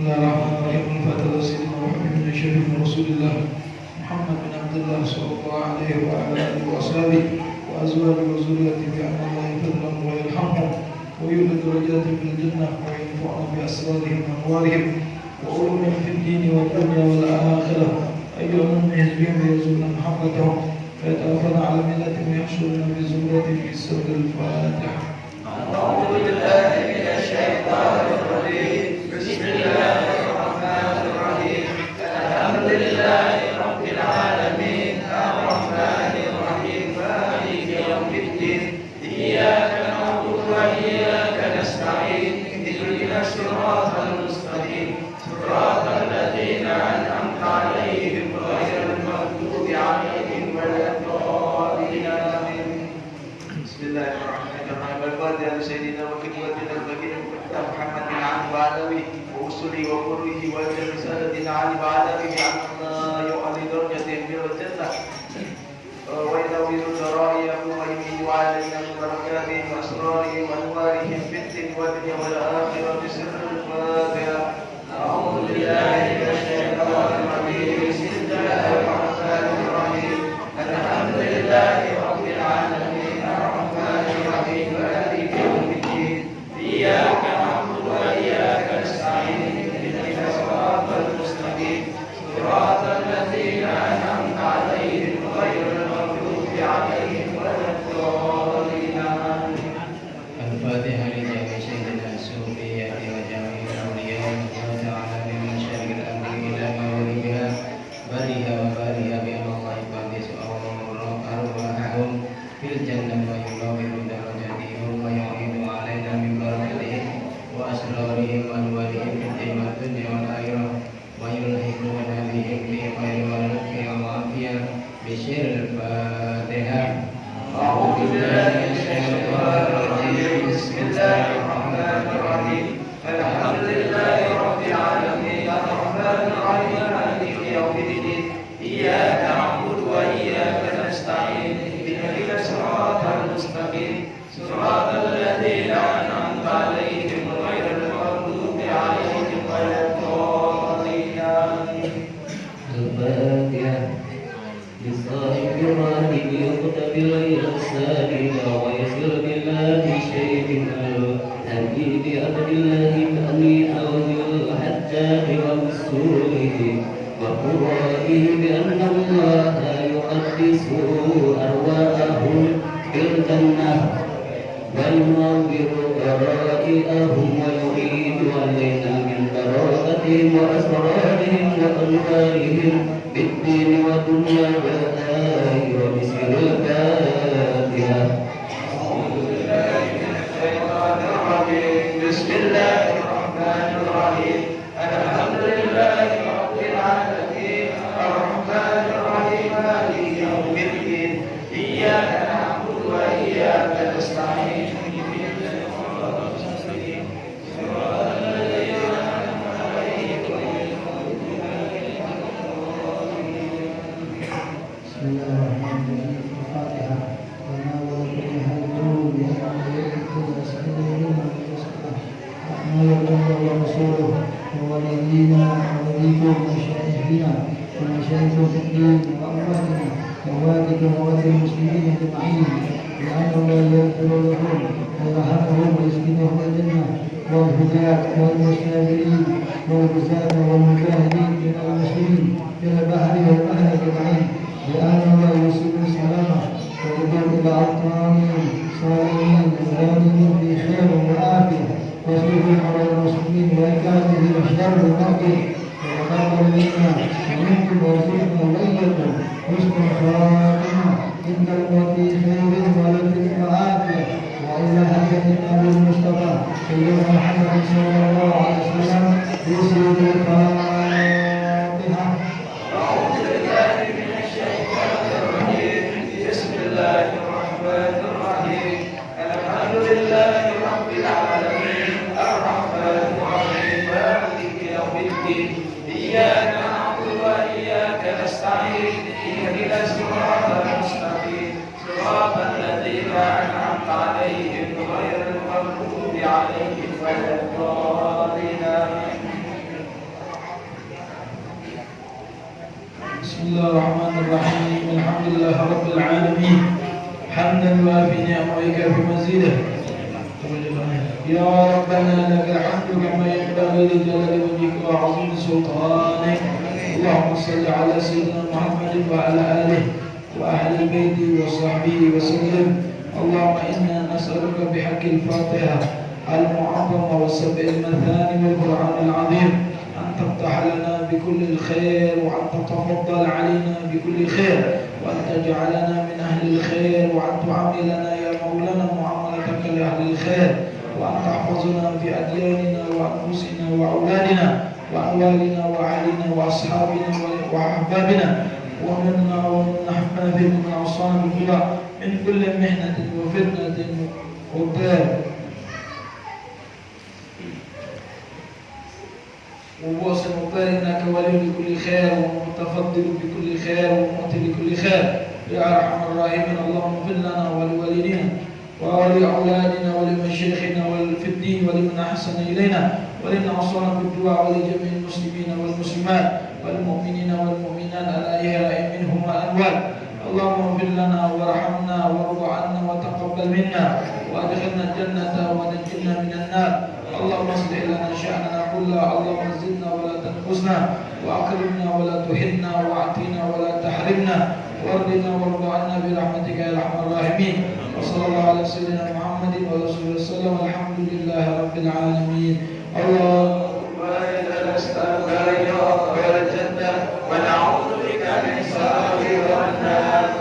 بسم الله الرحمن الرحيم فتح سيدنا محمد بن شريف رسول الله محمد بن عبد الله صلى الله عليه وعلى آله وأصحابه وازواجه وذريته بان الله يفضلهم ويرحمهم ويولي درجاتهم في من الجنة وينفعنا بأسرارهم وانوارهم وعلومهم في الدين والدنيا والآخرة. أيها المؤمنين يزورنا محبتهم فيتوفنا على ملتهم ويحشرنا بزمرتهم في سوره الفاتحة. أعوذ بالله من الشيطان الرجيم. Amen. بشر الفاتحة أعوذ بالله ಬೈಕಾದ ಈ ವಿಷಯ ಲೋಕಕ್ಕೆ ಮನೋಮಂದಿರ ಅನೇಕ ಭೌತಿಕ ಮೂಲಗಳು ವಿಷ್ಣು ಪ್ರಾಣ ಇಂದ್ರಮತಿ ಸೇವೆ ಮಾಲಕಿ ಮಹಾತ್ وإلى هدية النبي المصطفى سيدنا محمد صلى الله عليه وسلم يسير القرآن بسم الله الرحمن الرحيم الحمد لله رب العالمين حمدا يوافي نعمه ويكافي مزيده يا ربنا لك الحمد كما ينبغي لجلال وجهك وعظيم سلطانك اللهم صل على سيدنا محمد وعلى اله واهل بيته وصحبه وسلم اللهم أنا نسالك بحق الفاتحه المعظمه والسبع المثاني والقران العظيم تفتح لنا بكل الخير وأن تتفضل علينا بكل خير وأن تجعلنا من أهل الخير وأن تعاملنا يا مولانا معاملتك لأهل الخير وأن تحفظنا في أدياننا وأنفسنا وأولادنا وأموالنا وأهلنا وأصحابنا وأحبابنا ومنا ومن أحبابنا من أصحاب الهدى من كل محنة وفتنة وباب وبوس وبال إنك ولي لكل خير ومتفضل بكل خير ومؤتي لكل خير. يا أرحم الراحمين اللهم اغفر لنا ولوالدينا ولأولادنا ولمشايخنا في الدين ولمن أحسن إلينا. ولمن أوصانا بالدعاء ولجميع المسلمين والمسلمات والمؤمنين والمؤمنات الأحياء منهم والأموات اللهم اغفر لنا وارحمنا وارض عنا وتقبل منا وادخلنا الجنة ونجنا من النار. اللهم اصلح لنا شأننا كله. اللهم زدنا ولا تنقصنا وأكرمنا ولا تهنا وأعطنا ولا تحرمنا. وارضنا وارض عنا برحمتك يا أرحم الراحمين. وصلى الله على سيدنا محمد ورسوله وسلم. الحمد لله رب العالمين. اللهم إنا نستغفرك وغفر الجنة ونعوذ I'm sorry, now.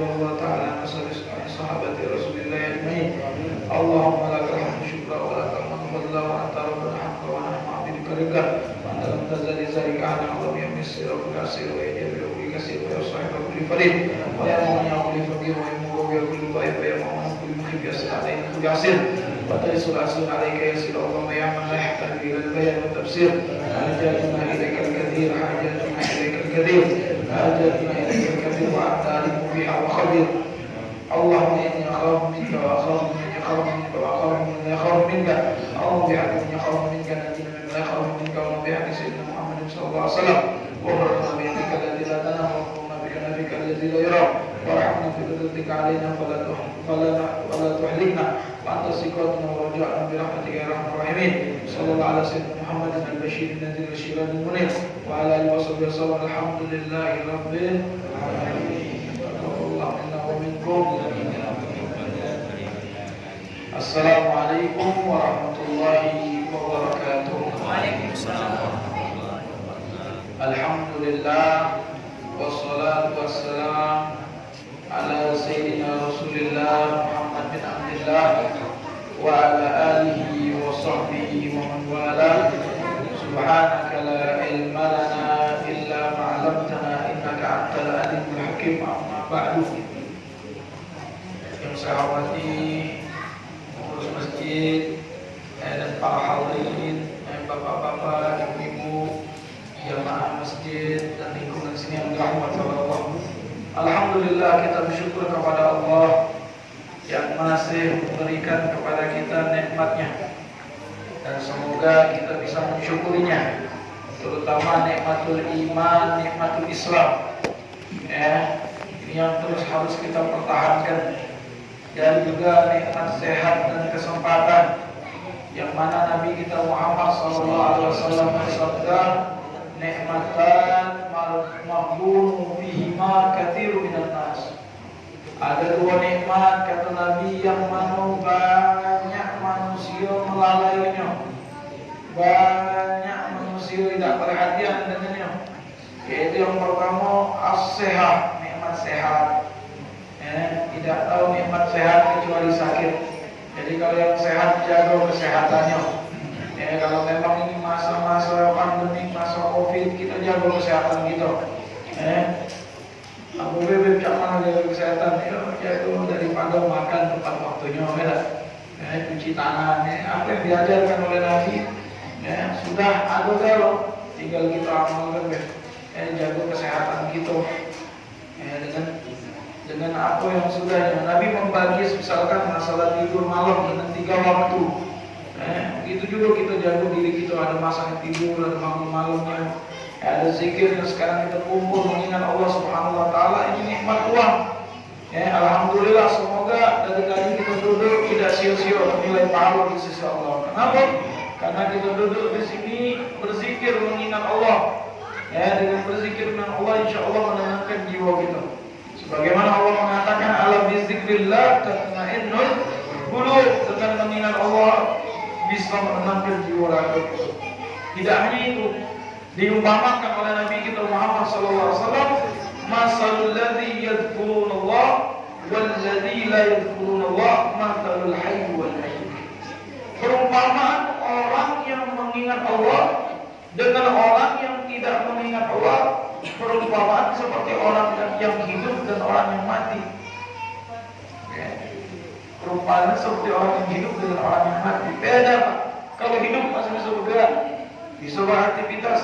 Wa radiyallahu ta'ala sahabati Rasulillah ajma'in. Allahumma lakal hamdu syukra wa lakal hamdu fadla wa anta rabbana haqqa wa nahnu abduka rida wa anta lam tazali zalika ala Allah ya misir wa kasir wa ya jabir wa kasir wa sahib wa kulli farid. Wa ya mu'min ya kulli faqir wa ya mu'min ya kulli dhaif wa ya muhib ya kulli wa alayka ya sir Allah ya man la yahtaju ila al-bayan wa tafsir. Hajatuna ilayka al-kathir hajatuna ilayka biha wa khabir اللهم إني أخاف منك وأخاف من يخاف منك وأخاف من يخاف منك. اللهم من يخاف منك نجينا ممن يخاف منك اللهم بحق سيدنا محمد صلى الله عليه وسلم. وفرنا بيدك الذي لا تنام وفرنا بكنفك الذي لا يرى. وارحمنا قدرتك علينا فلا فلا ولا تحركنا وأنت ثقتنا ورجعنا برحمتك يا أرحم الراحمين. صلى الله على سيدنا محمد البشير النذير الشيران المنير. وعلى آله وصحبه وسلم الحمد لله رب العالمين. السلام عليكم ورحمة الله وبركاته الحمد لله والصلاة والسلام على سيدنا رسول الله محمد بن عبد الله وعلى آله وصحبه ومن والاه. سبحانك لا علم لنا إلا ما علمتنا إنك أنت العليم الحكيم. أما بعد. Yang saya hormati pengurus masjid dan para hadirin, bapak-bapak, ibu-ibu, jamaah masjid dan lingkungan sini yang dirahmati Allah. Alhamdulillah kita bersyukur kepada Allah yang masih memberikan kepada kita nikmatnya. Dan semoga kita bisa mensyukurinya terutama nikmatul iman, nikmatul Islam. Ya ini yang terus harus kita pertahankan dan juga nikmat sehat dan kesempatan yang mana Nabi kita Muhammad SAW bersabda nikmatan maghbun fihima kathiru minan nas. Ada dua nikmat kata Nabi yang mana banyak manusia melalainya. Banyak manusia tidak perhatian dengannya. Yaitu yang pertama as-sehat nikmat sehat ya, tidak tahu nikmat sehat kecuali sakit. Jadi kalau yang sehat jaga kesehatannya. Ya, kalau memang ini masa-masa pandemi, masa covid, kita jaga kesehatan kita. Ya. Abu Bebek cak jaga kesehatan? Ya, jaga daripada makan tepat waktunya, beda. Ya, cuci tangan, ya, apa yang diajarkan oleh Nabi, ya, sudah ada kalau tinggal kita amalkan, ya, jaga kesehatan kita. Ya, dengan dengan apa yang sudah Nabi membagi misalkan masalah tidur malam dengan tiga waktu. Eh, begitu juga kita jaga diri kita ada masa tidur, ada malam-malamnya, eh, ada zikir yang sekarang kita kumpul mengingat Allah Subhanahu Wa Taala ini nikmat uang. Ya, Alhamdulillah semoga dari tadi kita duduk tidak sia-sia nilai pahala di sisi Allah. Kenapa? Karena kita duduk di sini berzikir mengingat Allah. Ya, dengan berzikir dengan Allah, insya Allah menenangkan jiwa kita. Bagaimana Allah mengatakan alam bizikrillah tatmainnul qulub dengan mengingat Allah bisa menenangkan jiwa raga. Tidak hanya itu, diumpamakan oleh Nabi kita Muhammad sallallahu alaihi wasallam, masalul ladzi yadhkuruna Allah wal ladzi la yadhkuruna Allah masalul hayy wal mayyit. Perumpamaan orang yang mengingat Allah dengan orang yang tidak mengingat Allah perumpamaan seperti orang yang hidup dan orang yang mati. Ya. Perumpamaan seperti orang yang hidup dengan orang yang mati. Beda pak. Kalau hidup masih bisa bergerak, bisa beraktivitas,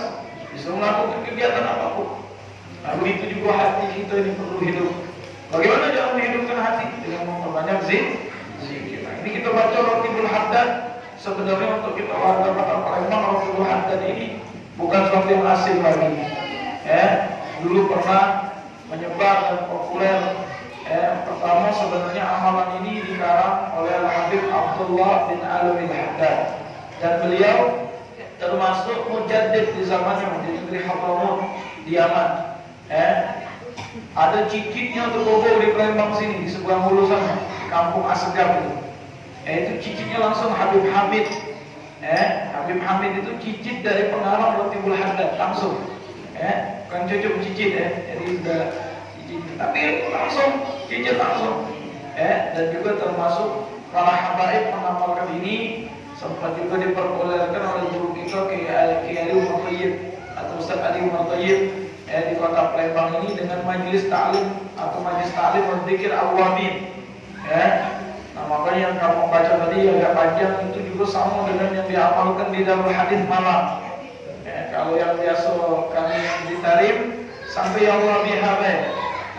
bisa melakukan kegiatan apa pun. Nah begitu juga hati kita ini perlu hidup. Bagaimana cara menghidupkan hati? Dengan memperbanyak zikir. Ini kita baca Rotibul Haddad. Sebenarnya untuk kita warga kota Palembang Rotibul Haddad ini bukan sesuatu yang asing lagi ya dulu pernah menyebar dan populer Eh, pertama sebenarnya amalan ini dikarang oleh Habib Abdullah bin Alwi Haddad dan beliau termasuk mujaddid di zamannya di negeri Hadramaut di Yaman. Eh, ada cicitnya tergobol di Palembang sini di sebuah hulu sana, kampung Asegaf itu. Eh, itu cicitnya langsung Habib Hamid. Eh, Habib Hamid itu cicit dari pengarang Rotibul Haddad langsung. Eh, bukan cucu cicit ya, jadi sudah cicit. Tapi langsung cicit langsung. Eh, dan juga termasuk para habaib mengamalkan ini sempat juga diperbolehkan oleh guru kita Kiai Ali Umar atau Ustaz Ali Umar eh, di kota Palembang ini dengan majelis taklim atau majelis taklim berzikir awamin ya makanya yang kamu baca tadi agak panjang itu juga sama dengan yang diamalkan di dalam hadis malam. Ya, kalau yang biasa kami ditarim sampai ya Allah bihabe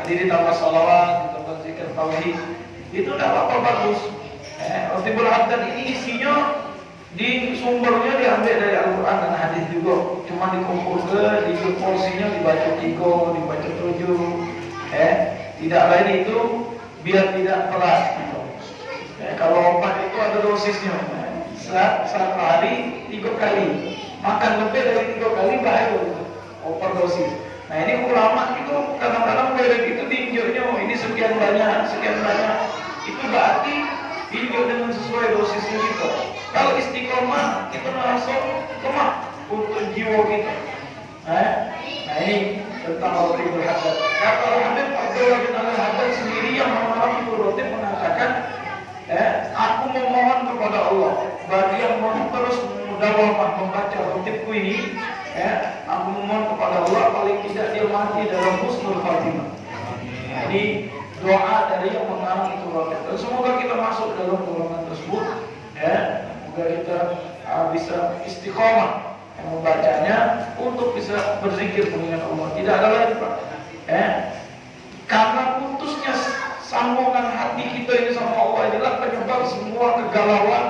tadi ditambah salawat ditambah zikir tauhid. Itu tidak apa-apa bagus. Rotibul Haddad ini isinya di sumbernya diambil dari Al-Quran dan hadis juga. Cuma dikumpul ke di porsinya dibaca tiga dibaca tujuh. Eh tidak lain itu biar tidak telat eh, kalau obat itu ada dosisnya saat hari tiga kali makan lebih dari tiga kali bahaya overdosis nah ini ulama itu kadang-kadang merek itu diinjurnya oh, ini sekian banyak sekian banyak itu berarti injur dengan sesuai dosisnya kita kalau istiqomah kita langsung lemah untuk jiwa kita. Eh? Nah ini tentang roti berhadat. Kata Habib Abdullah bin Al Haddad sendiri yang mengalami roti mengatakan, eh, aku memohon kepada Allah bagi yang mau terus mudawamah membaca rotibku ini, eh, aku memohon kepada Allah paling tidak dia mati dalam husnul khatimah. Ini doa dari yang mengalami itu roti. Dan semoga kita masuk dalam golongan tersebut. Ya, agar kita uh, bisa istiqomah membacanya untuk bisa berzikir mengingat Allah. Tidak ada lain Pak. Eh, karena putusnya sambungan hati kita ini sama Allah inilah semua kegalauan,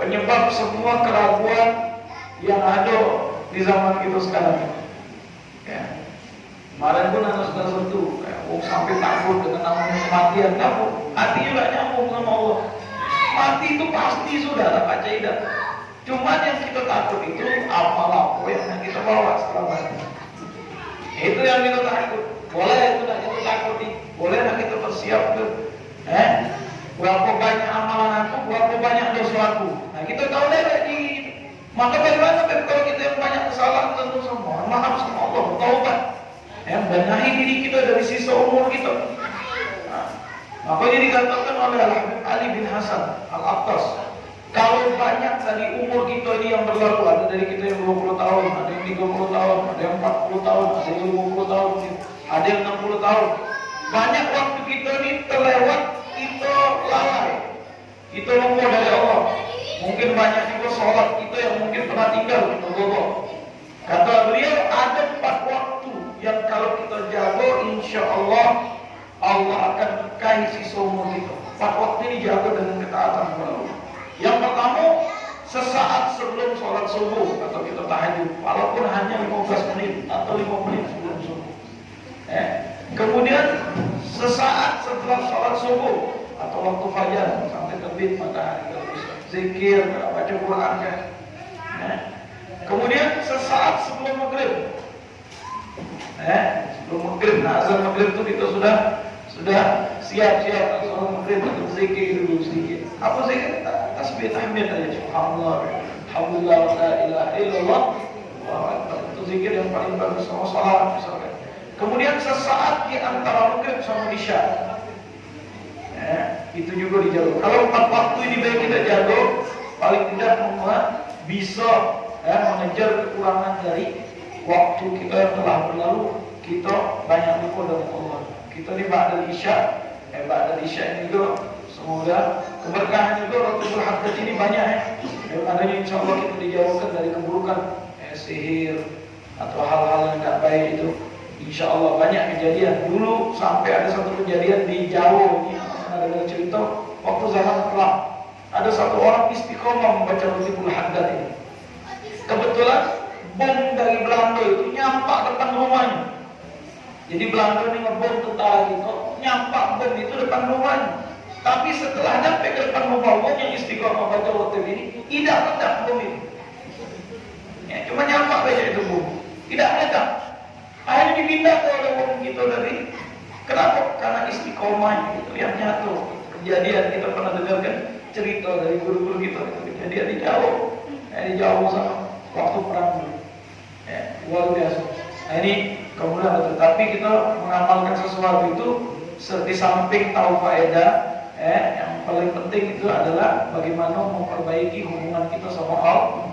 penyebab semua keraguan yang ada di zaman kita sekarang. Ya. Kemarin pun ada sudah sentuh, oh, sampai takut dengan namanya kematian, takut. Hatinya gak nyambung sama Allah. Mati itu pasti sudah Pak Caidah. Cuma yang kita takut itu apa yang kita bawa setelah mati. Itu yang kita takut. Boleh itu nak kita takuti, boleh nak kita bersiap tuh. Eh, berapa banyak amalan aku, berapa banyak dosa aku. Nah kita tahu deh di maka bagaimana kalau kita yang banyak kesalahan tentu semua maaf sama Allah, taubat. Yang benahi diri kita dari sisa umur kita. Makanya dikatakan oleh Ali bin Hasan Al-Attas kalau banyak dari umur kita ini yang berlalu Ada dari kita yang 20 tahun, ada yang 30 tahun, ada yang 40 tahun, ada yang 50 tahun Ada yang 60 tahun Banyak waktu kita ini terlewat, kita lalai Kita lupa dari Allah Mungkin banyak juga sholat kita yang mungkin pernah tinggal kita lupa Kata beliau ada empat waktu yang kalau kita jaga insya Allah Allah akan nikahi si umur kita. Empat waktu ini jaga dengan ketaatan kepada Allah. Yang pertama, sesaat sebelum sholat subuh atau kita tahajud, walaupun hanya 15 menit atau 5 menit sebelum subuh. Eh, kemudian sesaat setelah sholat subuh atau waktu fajar sampai terbit matahari zikir, baca Quran kan. Eh, kemudian sesaat sebelum maghrib. Eh, sebelum maghrib, nah azan maghrib itu kita sudah sudah siap-siap sholat maghrib untuk zikir dulu sedikit. Apa zikir? Tasbih tahmid aja. Subhanallah, Alhamdulillah, la ilaha illallah. Wah, itu zikir yang paling bagus sama salat misalkan. Kemudian sesaat di antara maghrib sama isya. Eh, itu juga dijaga. Kalau empat waktu ini baik kita jaga, paling tidak membuat bisa eh, mengejar kekurangan dari waktu kita yang telah berlalu. Kita banyak lupa dengan Allah kita di Ba'dal Isya eh Ba'dal Isya ini juga semoga keberkahan juga Rabbul Haddad ini banyak ya yang adanya insya Allah kita dijauhkan dari keburukan eh, sihir atau hal-hal yang tidak baik itu insya Allah banyak kejadian dulu sampai ada satu kejadian di Jawa ini ada dengar cerita waktu zaman kelam ada satu orang istiqomah membaca Rabbul Haddad ini kebetulan bom dari Belanda itu nyampak depan rumahnya jadi Belanda ini ngebom tentara gitu, nyampak bom itu depan rumahnya. Tapi setelah nyampe ke depan rumah bom yang istiqomah baca waktu ini, tidak meledak bom itu. Ya, cuma nyampak saja itu bom. Tidak meledak. Akhirnya dipindah ke oleh bom kita dari Kenapa? Karena istiqomah itu yang nyatu. Kejadian kita pernah dengar kan cerita dari guru-guru kita itu kejadian di jauh, ya, di jauh sama waktu perang. Ya, luar biasa. Nah ini kemudian tetapi kita mengamalkan sesuatu itu di samping tahu faedah, eh, yang paling penting itu adalah bagaimana memperbaiki hubungan kita sama Allah.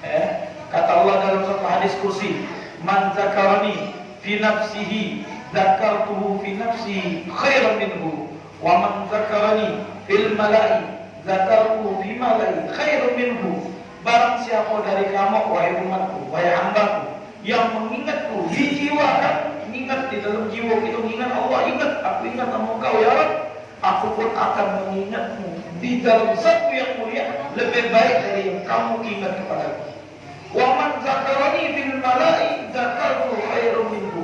Eh, kata Allah dalam satu hadis kursi, "Man zakarani fi nafsihi zakartuhu fi nafsi khairan minhu. Wa man zakarani fil mala'i zakartuhu fi mala'i khairan minhu. Barang siapa dari kamu wahai umatku wahai hambaku yang mengingatku di jiwa kan ingat di dalam jiwa kita ingat Allah ingat aku ingat nama kau ya aku pun akan mengingatmu di dalam satu yang mulia lebih baik dari yang kamu ingat kepadaku wa man zakarani fil mala'i zakartuhu khairan minhu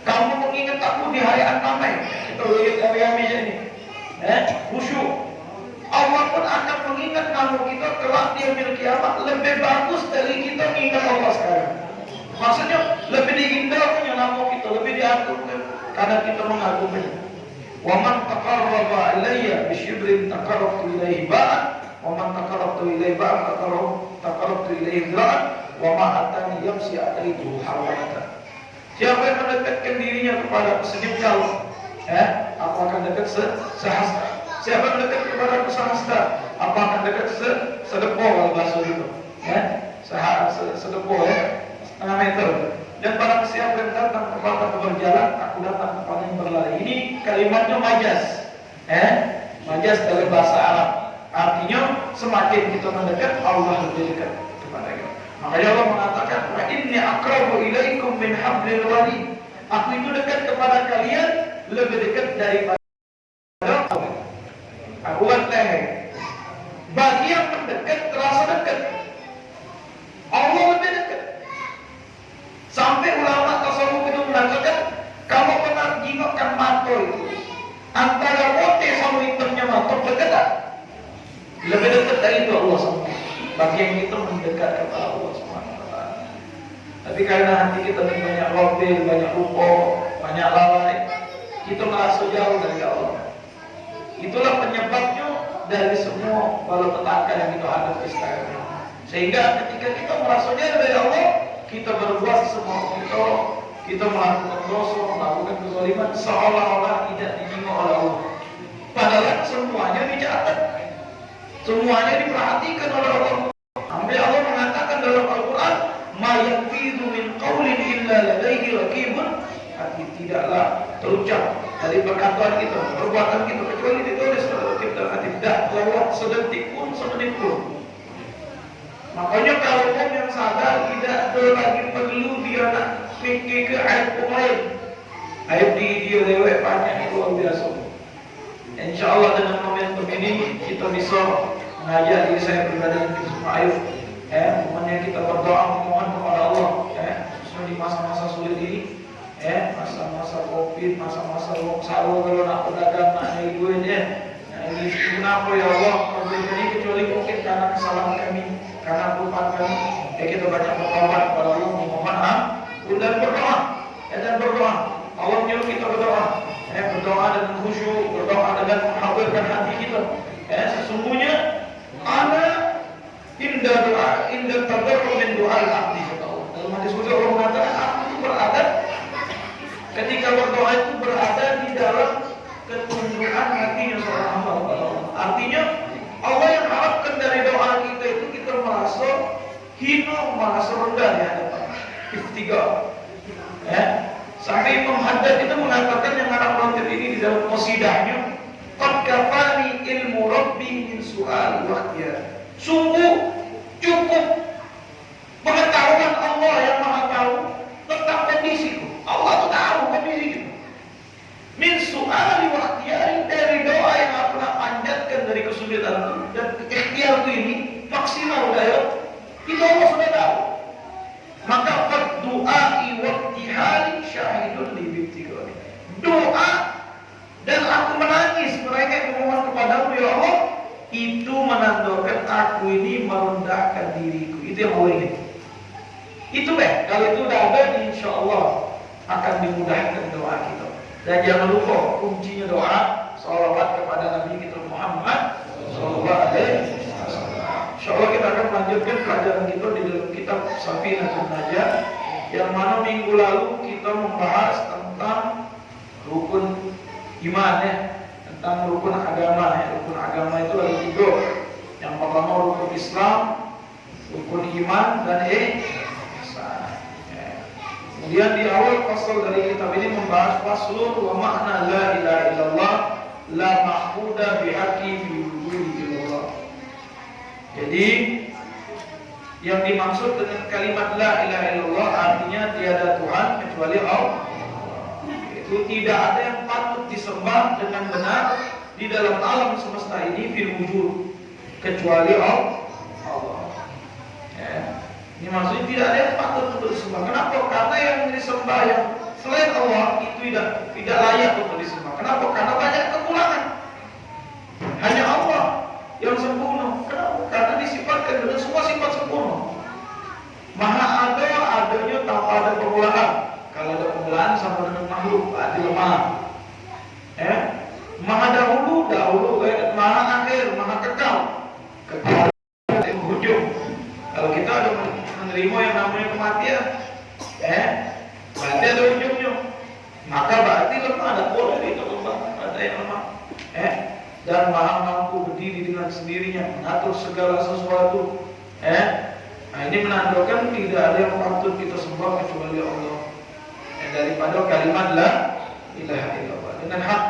kamu mengingat aku di hari An-Namai. Kita lihat hari ini. Eh, khusyuk. Allah pun akan mengingat kamu kita kelak di hari kiamat lebih bagus dari kita mengingat Allah sekarang. Maksudnya lebih diindahkan nama kita, lebih diagungkan karena kita mengagumnya. Wa man taqarraba ilayya bi shibrin taqarrabtu ilayhi ba'an wa man taqarrabtu ilayhi ba'an taqarrabtu ilayhi dhira'an wa ma yamsi ataitu hawalatan. Siapa yang mendekatkan dirinya kepada kau, eh, aku akan dekat se sehasta. Siapa yang mendekat kepada aku sehasta, aku akan dekat se sedepo kalau bahasa itu, eh, seha se sedepo ya, setengah meter. Dan barang siapa yang datang kepada aku berjalan, aku datang kepada yang berlari. Ini kalimatnya majas, eh, majas dalam bahasa Arab. Artinya semakin kita mendekat, Allah lebih dekat kepada kita. Makanya Allah mengatakan, "Wa inni aqrabu ilaikum min hablil warid." Aku itu dekat kepada kalian lebih dekat daripada aku leher. Bagi yang mendekat terasa dekat. Allah lebih dekat. Sampai ulama tasawuf itu mengatakan, kalau pernah jingokkan mata itu, antara mote sama hitamnya mata dekat? Lebih dekat dari itu Allah bagi yang itu mendekat kepada Allah wa Tapi karena hati kita ini banyak lobil, banyak lupa, banyak lalai, kita merasa jauh dari Allah. Itulah penyebabnya dari semua petaka yang kita hadapi sekarang. Sehingga ketika kita merasa jauh dari Allah, kita berbuat semua kita, kita melakukan dosa, melakukan kezaliman seolah-olah tidak dijingok oleh Allah. Padahal semuanya dicatat, semuanya diperhatikan oleh Allah. Sampai Allah mengatakan dalam Al-Quran, "Ma yanfidhu min qawlin illa ladaihi raqibun." Hati tidaklah terucap dari perkataan kita, perbuatan kita kecuali ditulis oleh kita hati tidak lewat sedetik pun semenit pun. Makanya kalau orang yang sadar tidak ada lagi perlu dia nak fikir ke aib orang lain. Aib di dia lewat banyak luar biasa. Insya Allah dengan momentum ini kita bisa mengajak diri saya pribadi ayo eh, momennya kita berdoa memohon kepada Allah eh, khususnya di masa-masa sulit ini eh, masa-masa covid masa-masa sahur kalau nak pedagang nak naik duit eh. nah ini kenapa ya Allah problem ini kecuali mungkin karena kesalahan kami karena kelupaan kami. Eh, kita banyak bertobat kepada Allah memohon ampun dan berdoa eh, dan berdoa. Allah menyuruh kita berdoa eh, berdoa dengan khusyuk berdoa dengan menghadirkan hati kita. Eh, sesungguhnya ana indah doa indah tadarru min doa al-abdi Allah. Dalam hadis qudsi Allah mengatakan aku itu berada ketika berdoa itu berada di dalam ketundukan hatinya seorang hamba Allah. Artinya Allah yang harapkan dari doa kita itu kita merasa hina, merasa rendah hadapan. Iftiga. Ya. Sampai Imam Haddad itu mengatakan yang anak pelantir ini di dalam qasidahnya Qad kafani ilmu Rabbi min su'al waqtiya. Sungguh cukup pengetahuan Allah yang Maha tahu tentang kondisiku. Allah itu tahu kondisiku. Min su'al waqtiya dari doa yang aku pernah panjatkan dari kesulitan itu dan ikhtiar itu ini maksimal daya. Itu Allah sudah tahu. Maka doa iwaktihali syahidun li Doa dan aku menangis, mereka memohon kepadamu ya Allah, itu menandakan aku ini merendahkan diriku. Itu yang Allah ingin. Itu deh, kalau itu udah ada, insya Allah akan dimudahkan doa kita. Dan jangan lupa kuncinya doa salawat kepada Nabi kita Muhammad Sallallahu Alaihi Insya Allah kita akan melanjutkan pelajaran kita di dalam kitab Safina Najah yang mana minggu lalu kita membahas tentang rukun iman ya, tentang rukun agama ya. Rukun agama itu ada tiga. Yang pertama rukun Islam, rukun iman dan ihsan. Ya. Kemudian di awal pasal dari kitab ini membahas faslun wa makna la ilaha illallah la ma'budu bihaqqi fi illallah. Jadi yang dimaksud dengan kalimat la ilaha illallah artinya tiada Tuhan kecuali Allah. Itu tidak ada disembah dengan benar di dalam alam semesta ini fil wujud kecuali Allah. Ya. Ini maksudnya tidak ada yang patut untuk disembah. Kenapa? Karena yang disembah yang selain Allah itu tidak tidak layak untuk disembah. Kenapa? Karena banyak kekurangan. Hanya Allah yang sempurna. Kenapa? Karena disifatkan dengan semua sifat sempurna. Maha ada adanya tanpa ada permulaan. Kalau ada permulaan sama dengan makhluk, berarti lemah. Ya. Maha dahulu, dahulu, eh, maha akhir, maha kekal. Kekal dari ujung. Kalau kita ada menerima yang namanya kematian, eh, berarti ada ujungnya. Maka berarti lemah, ada boleh itu lemah, ada yang lemah. Eh, dan maha mampu berdiri dengan sendirinya, mengatur segala sesuatu. Eh, nah ini menandakan tidak ada yang patut kita sembah kecuali Allah. Eh, daripada kalimat la ilaha illallah dengan hak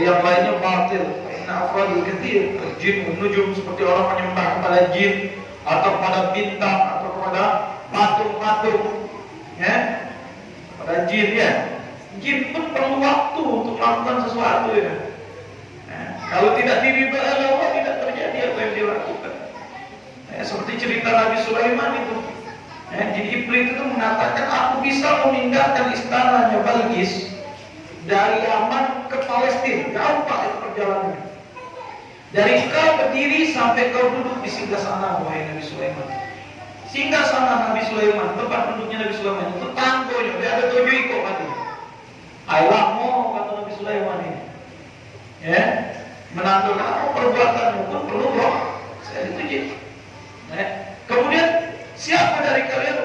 yang lainnya batil. Inna afradul kathir jin nujum seperti orang menyembah kepada jin atau kepada bintang atau kepada patung-patung ya? Pada jin ya? Jin pun perlu waktu untuk melakukan sesuatu ya. Eh, kalau tidak oleh Allah tidak terjadi apa yang dia lakukan. Eh, seperti cerita Nabi Sulaiman itu. Eh, jin iblis itu mengatakan aku bisa memindahkan istananya Balkis dari Yaman ke Palestina jauh itu perjalanannya dari kau berdiri sampai kau duduk di singgah sana wahai Nabi Sulaiman. Singgah sana Nabi Sulaiman, tempat duduknya Nabi Sulaiman itu tanggonya, dia ada tujuh ikut mati. Ayolah kata Nabi Sulaiman ini. Ya, menandakan apa perbuatanmu pun perlu roh. Saya dituju. Ya. Kemudian siapa dari kalian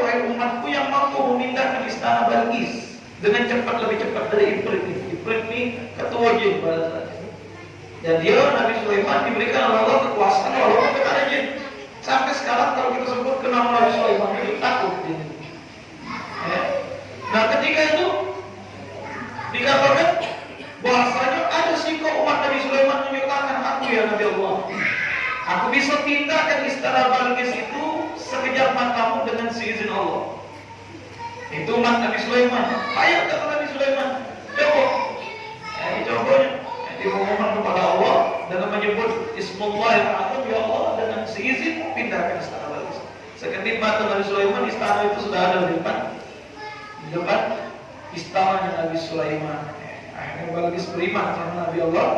dengan cepat lebih cepat dari Ifrit ini? Ifrit ini ketua jin pada saat itu. Dan dia Nabi Sulaiman diberikan oleh Allah kekuasaan walaupun kepada jin. Sampai sekarang kalau kita sebut ke nama Nabi Sulaiman itu takut jin. Ya. Nah ketika itu dikatakan bahasanya ada sikap umat Nabi Sulaiman menyatakan aku ya Nabi Allah. Aku bisa pindahkan istana Balkis itu sekejap matamu dengan seizin Allah. Itu umat Nabi Sulaiman. Ayo kata Nabi Sulaiman, coba. Ya, dicobanya. Dia memohon kepada Allah dengan menyebut Ismullah yang azam ya Allah dengan seizin pindahkan istana Balkis. Sekedip mata Nabi Sulaiman istana itu sudah ada di depan. Di depan istananya Nabi Sulaiman. Akhirnya Balkis beriman sama Nabi Allah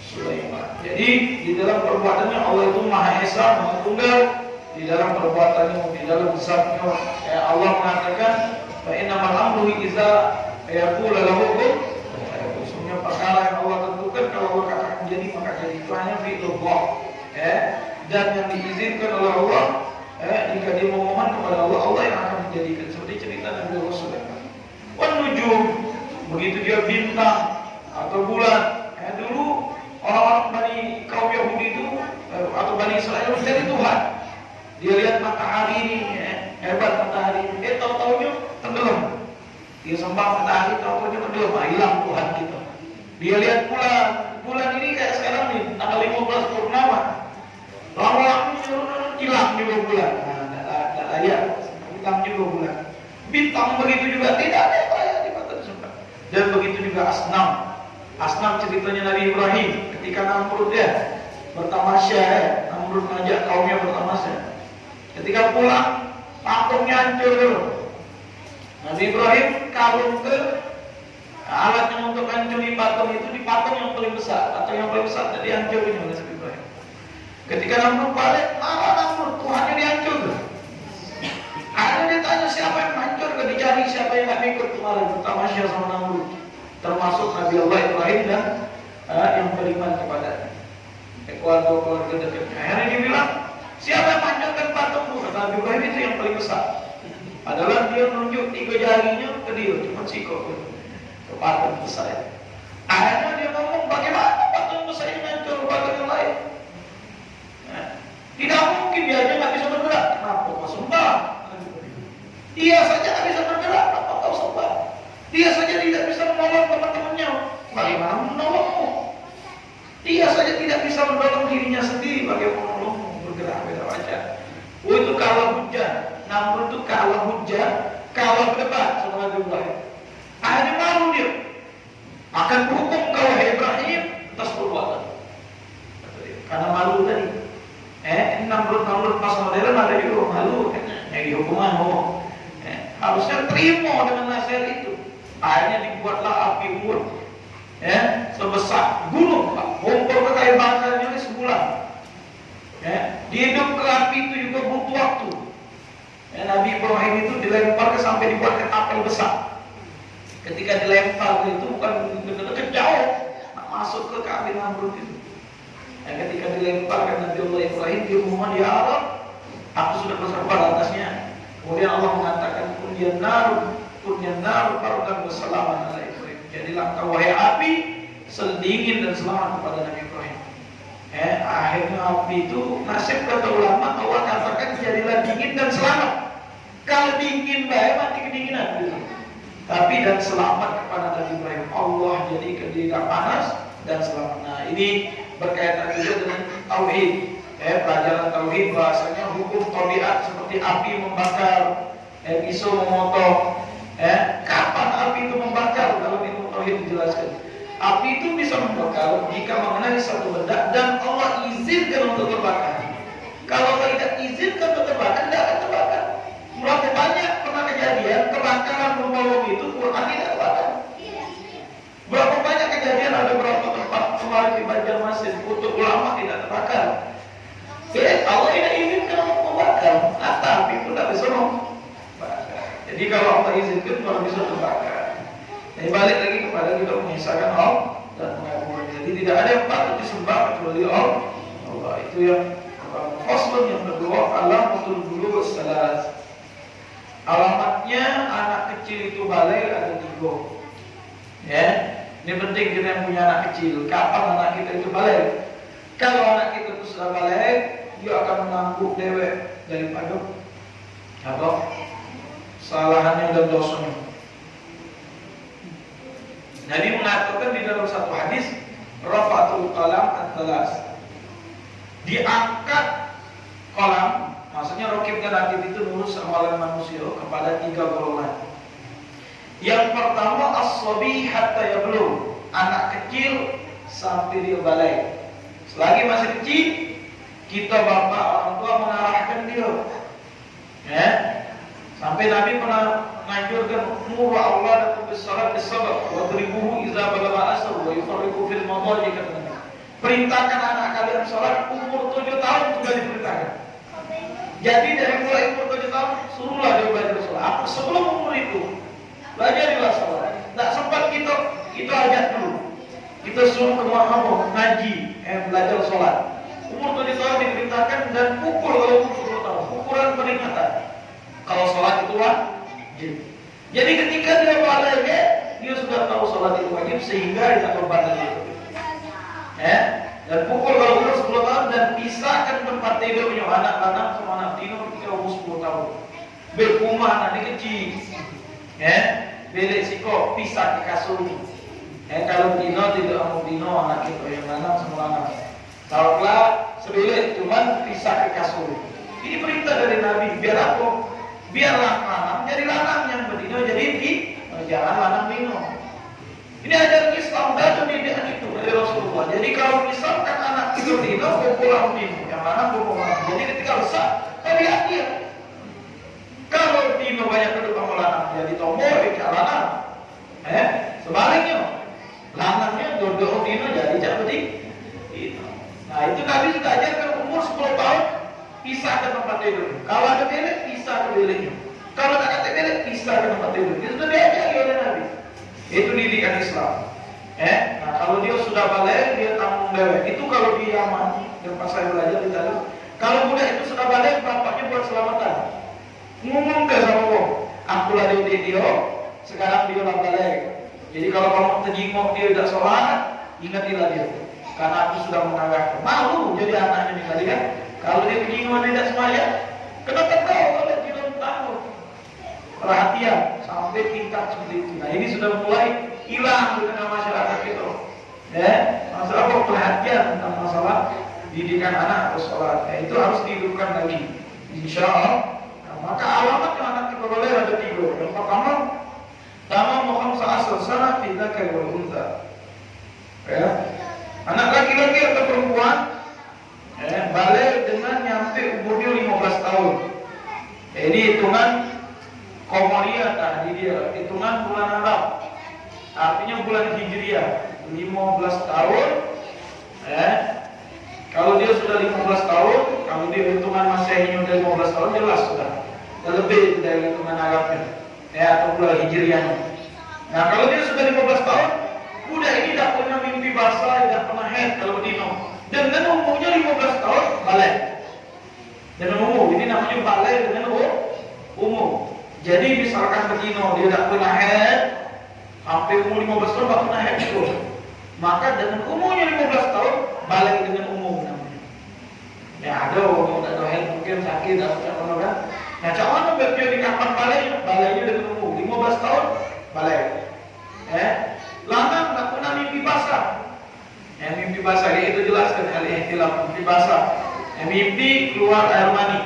Sulaiman. Jadi di dalam perbuatannya Allah itu Maha Esa, Maha Tunggal. Di dalam perbuatannya, di dalam zatnya ya Allah mengatakan fa innamal amru iza yaqulu lahu kun. Semuanya perkara yang Allah tentukan kalau Allah katakan jadi maka jadi itu hanya fi'lullah ya dan yang diizinkan oleh Allah ya jika dia memohon kepada Allah Allah yang akan menjadikan seperti cerita Nabi Allah Sulaiman wan begitu dia bintang atau bulan ya dulu orang-orang Bani kaum Yahudi itu eh, atau Bani Israel mencari Tuhan. Dia lihat matahari ini ya, hebat matahari. Eh tahu-tahunya tenggelam. Dia sembah matahari tahu-tahunya tenggelam. Ah, hilang Tuhan kita. Dia lihat bulan. Bulan ini kayak sekarang nih tanggal 15 purnama. Lama-lama hilang juga bulan. Nah, tidak layak hilang juga bulan. Bintang begitu juga tidak ada yang di mata dan begitu juga asnam. Asnam ceritanya Nabi Ibrahim ketika Namrud ya bertamasya ya Namrud ngajak kaumnya bertamasya. Ketika pulang patungnya hancur dulu. Nabi Ibrahim kalung ke alat yang untuk hancurin patung itu di patung yang paling besar atau yang paling besar jadi hancurin oleh Nabi Ibrahim. Ketika Namrud balik marah Tuhan yang dihancur. Akhirnya dia tanya siapa yang hancur? Ke dicari siapa yang gak ikut kemarin tamasya sama Namrud termasuk Nabi Allah Ibrahim dan eh, yang beriman kepada Ekuador keluarga dekatnya akhirnya dia bilang siapa yang panjatkan patungmu? Kata Nabi itu yang paling besar. Adalah dia menunjuk tiga jarinya ke dia, cuma sikok ke, patung besar. Akhirnya dia ngomong, bagaimana patung besar ini hancur patung yang lain? Nah, tidak mungkin dia aja nggak bisa bergerak. Kenapa kau sembah? Dia saja nggak bisa bergerak, kenapa kau sembah? Dia saja tidak bisa menolong teman-temannya. Bagaimana menolongmu? Dia saja tidak bisa menolong dirinya sendiri. Bagaimana menolongmu wajah? Oh itu kalah hujan. Namun itu kalah hujan, kalah debat sama Ibrahim. Akhirnya malu dia. Akan berhukum kau Ibrahim atas perbuatan. Karena malu tadi. Eh, Namrud Namrud pas modern ada juga malu. Yang dihukuman oh. Eh, harusnya terima dengan nasihat itu. Akhirnya dibuatlah api unggun. Ya, sebesar gunung, Pak. Ngumpul ke kayu ini sebulan. Ya, dihidup ke api itu juga butuh waktu. Ya, Nabi Ibrahim itu dilempar sampai dibuat ke besar. Ketika dilempar itu bukan dekat jauh, nak masuk ke kabin Namrud itu. Ya, ketika dilempar ke Nabi Allah Ibrahim di rumah di Arab, aku sudah bersabar atasnya. Kemudian Allah mengatakan kunyan naru, kunyan naru barukan bersalaman ala Ibrahim. Jadilah kau wahai api sedingin dan selamat kepada Nabi Ibrahim. Eh, akhirnya api itu nasib kata ulama Allah katakan jadilah dingin dan selamat. Kalau dingin baik mati kedinginan gitu. Tapi dan selamat kepada Nabi Ibrahim. Allah jadi tidak panas dan selamat. Nah ini berkaitan juga dengan tauhid. Eh, pelajaran tauhid bahasanya hukum tabiat seperti api membakar, eh, pisau memotong. Eh, kapan api itu membakar? Dalam ilmu tauhid dijelaskan. Api itu bisa membakar jika mengenai satu benda dan Allah izinkan untuk terbakar. Kalau tidak izinkan untuk terbakar, tidak akan terbakar. Berapa banyak pernah kejadian kebakaran rumah itu Quran tidak terbakar. Berapa banyak kejadian ada berapa tempat kemarin di Banjarmasin untuk ulama tidak terbakar. Ya, Allah tidak izinkan untuk membakar, nah, tapi pun tidak bisa membakar. Jadi kalau Allah izinkan baru bisa terbakar. Jadi balik lagi kepada kita mengisahkan Allah dan mengabulkan. Jadi tidak ada yang patut disembah kecuali Allah. Allah itu yang Faslun yang kedua alamatul bulu salas. Alamatnya anak kecil itu balik ada tiga. Ya, ini penting kita yang punya anak kecil. Kapan anak kita itu balik? Kalau anak kita itu sudah balik, dia akan menangguh dewek daripada apa? Salahannya dan dosanya. Nabi mengatakan di dalam satu hadis, rafatul qalam at-talas. Diangkat kolam, maksudnya rokib dan akib itu nurus amalan manusia kepada tiga golongan. Yang pertama as-sabi hatta yablugh, anak kecil sampai dia balik. Selagi masih kecil, kita bapak orang tua mengarahkan dia. Ya. Sampai Nabi pernah menganjurkan muru Allah dan bisalat bisabat wa dribuhu idza balagha asr wa yufarriqu fil madaji kata. Perintahkan anak kalian sholat umur tujuh tahun sudah diperintahkan. Jadi dari mulai umur tujuh tahun suruhlah dia belajar. Apa sebelum umur itu belajarilah sholat. Tidak sempat kita kita ajak dulu. Kita suruh ke Muhammad ngaji, eh, belajar sholat. Umur tujuh tahun diperintahkan dan pukul kalau umur sepuluh tahun. Ukuran peringatan. Kalau sholat itu wajib. Jadi ketika dia balik, dia sudah tahu sholat itu wajib sehingga tidak beban itu. Ya, dan pukul kalau umur 10 tahun dan pisahkan tempat tidurnya anak-anak sama anak tidur ketika umur 10 tahun. Berkumah nanti kecil. Ya, belek siko pisah di kasur. Ya, kalau dino tidak mau dino anak itu yang anak semua anak. Taruhlah sebelik cuman pisah ke kasur. Ini perintah dari Nabi biar apa? Biar lanang jadi lanang yang berdino jadi di jangan lanang dino. Ini ajaran Islam dan pendidikan itu dari Rasulullah. Jadi kalau misalkan anak itu dino, pulang dino, yang mana pulang. Jadi ketika besar, lihat dia. Kalau dino banyak kedua sama lanang, jadi tombol, ya lanang. Eh, sebaliknya, lanangnya dua dino jadi jadi. Nah itu Nabi sudah ajarkan umur 10 tahun, pisah ke tempat tidur. Kalau ada bilik, pisah ke biliknya. Kalau tak kata balik, pisah ke tempat tidur. Itu sudah diajari oleh Nabi. Itu didikan Islam. Eh, nah kalau dia sudah balik, dia tanggung dewek. Itu kalau di Yaman, yang pas saya belajar di dalam. Kalau budak itu sudah balik, bapaknya buat selamatan. Ngomong ke sama wong, aku lah dia dia, sekarang dia lah balik. Jadi kalau kamu terjenguk dia tidak sholat, ingatilah dia. Karena aku sudah menanggap malu jadi anaknya nih tadi kan. Kalau dia terjenguk dia tidak semuanya, kenapa kau kalau tidak tahu? Perhatian sampai tingkat seperti itu. Nah ini sudah mulai hilang di tengah masyarakat itu. Ya, masalah perhatian tentang masalah didikan anak atau sholat. Ya, itu harus dihidupkan lagi. Insya Allah. Nah, maka alamat yang anak boleh ada tiga. Yang pertama, Tama Muhammad asal sana kita ke unta. Ya, anak laki-laki atau perempuan ya, balik dengan nyampe umurnya 15 tahun. Ya, ini hitungan Komariah tadi dia hitungan bulan Arab. Artinya bulan Hijriah 15 tahun. Eh, kalau dia sudah 15 tahun, kalau dia hitungan Masehi udah 15 tahun jelas sudah. Lebih dari hitungan Arabnya. Ya, atau bulan Hijriah. Nah, kalau dia sudah 15 tahun, udah ini tidak pernah mimpi basah, tidak pernah head kalau dino. Dengan umurnya 15 tahun, balik. Dengan umur, ini namanya balik dengan umur. Jadi misalkan begino dia tidak pernah head sampai umur 15 tahun tidak pernah head itu. Maka dengan umurnya 15 tahun balik dengan umum namanya. Ya ada orang tidak ada head mungkin sakit atau apa kan. Nah cara mana dia di kapan balik? Baliknya dengan umur 15 tahun balik. Eh, lama tidak pernah mimpi basah. Ya, mimpi basah itu jelaskan hal ihtilaf mimpi basah. Ya, mimpi keluar air mani.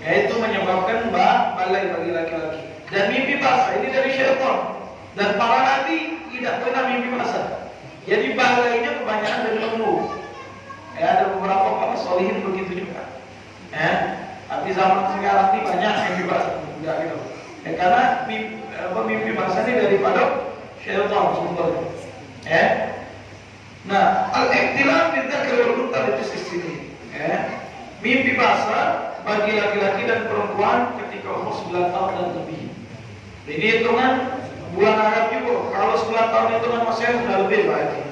Yaitu menyebabkan mbak balai bagi laki-laki. Dan mimpi basah ini dari syaitan dan para nabi tidak pernah mimpi basah jadi balainya kebanyakan dari lembu ya ada beberapa para solihin begitu juga. Ya tapi zaman sekarang ini banyak mimpi basah enggak gitu. Ya, karena mimpi, mimpi basah ini daripada syaitan sumbernya ya nah al-iktilaf kita kalau itu sisi ya mimpi basah bagi laki-laki dan perempuan ketika umur 9 tahun dan lebih. Ini hitungan bulan Arab juga. Kalau 9 tahun hitungan masih sudah lebih baik.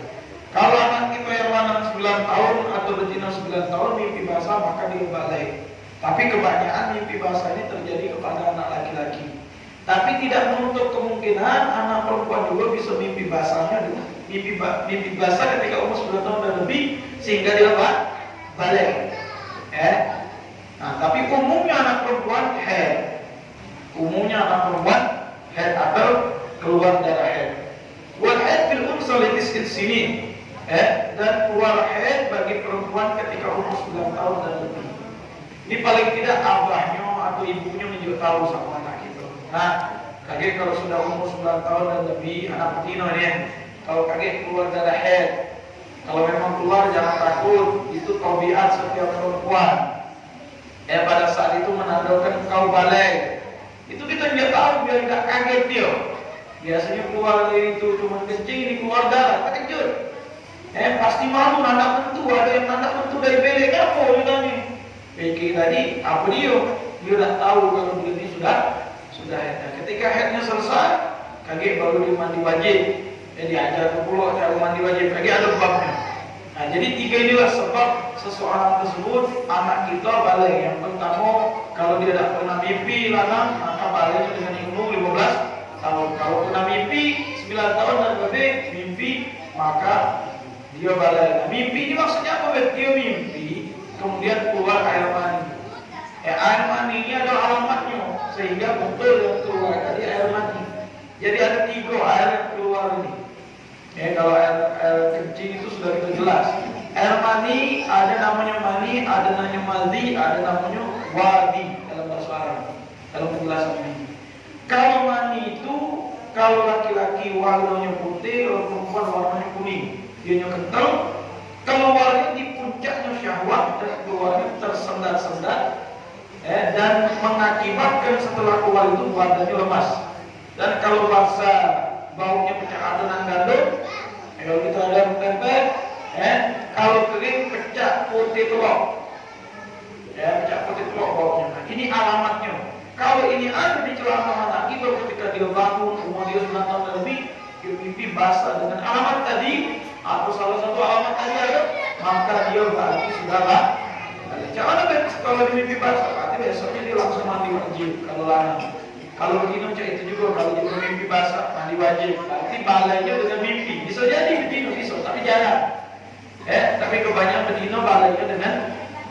Kalau anak kita yang mana 9 tahun atau betina 9 tahun mimpi basah maka dia balik. Tapi kebanyakan mimpi basah ini terjadi kepada anak laki-laki. Tapi tidak menutup kemungkinan anak perempuan juga bisa mimpi basahnya mimpi mimpi basah ketika umur 9 tahun dan lebih sehingga dia balik. Eh, Nah, tapi umumnya anak perempuan head. Umumnya anak perempuan head atau keluar darah head. Wal head fil unsal sini. Eh, dan keluar head bagi perempuan ketika umur 9 tahun dan lebih. Ini paling tidak abahnya atau ibunya menjadi tahu sama anak itu. Nah, kaget kalau sudah umur 9 tahun dan lebih anak betina ini, kalau kaget keluar darah head, kalau memang keluar jangan takut, itu tabiat setiap perempuan. Eh pada saat itu menandakan kau balik. Itu kita tidak tahu biar tidak kaget dia. Biasanya keluar dari itu cuma kencing ini keluar darah, tak kejut. Eh pasti malu anak tentu ada yang anak tentu dari belek apa ditanya. Pikir tadi apa dia? Dia sudah tahu kalau dia ini sudah sudah head. Nah, ketika headnya selesai, kaget baru dia mandi wajib. Jadi ajar ke pulau cara mandi wajib. Kaget ada babnya. Nah, jadi tiga inilah sebab seseorang tersebut anak kita balik. Yang pertama, kalau dia tidak pernah mimpi lanang, maka baliknya dengan umur 15 tahun. Kalau pernah mimpi 9 tahun dan lebih mimpi, maka dia balik. Nah, mimpi ini maksudnya apa? Dia mimpi, kemudian keluar air mani. Eh, air mani ini adalah alamatnya, sehingga betul yang keluar tadi air mani. Jadi ada tiga air yang keluar ini. Ya, kalau air, air kencing itu sudah kita jelas. Air mani ada namanya mani, ada namanya madhi, ada namanya wadi dalam bahasa Arab. Dalam penjelasan ini. Kalau mani itu kalau laki-laki warnanya putih, kalau perempuan warnanya kuning. Dia kental, keluarnya di puncaknya syahwat dan keluarnya tersendat-sendat eh, dan mengakibatkan setelah keluar itu badannya lemas. Dan kalau bahasa baunya pecah adonan gandum kalau kita ada tempe eh kalau kering pecah putih telur ya pecah putih telur baunya. Nah, ini alamatnya. Kalau ini ada di seorang anak kita ketika dia bangun umur dia 9 tahun lebih dia mimpi basah dengan alamat tadi atau salah satu alamat tadi ada maka dia berarti sudahlah jangan ada kalau dia mimpi basah? Berarti besoknya dia langsung mandi wajib kalau lana kalau begini macam itu juga kalau dia mimpi basah mandi wajib. Berarti balainya dengan mimpi. Bisa jadi begitu bisa tapi jarang. Eh tapi kebanyakan bedino balainya dengan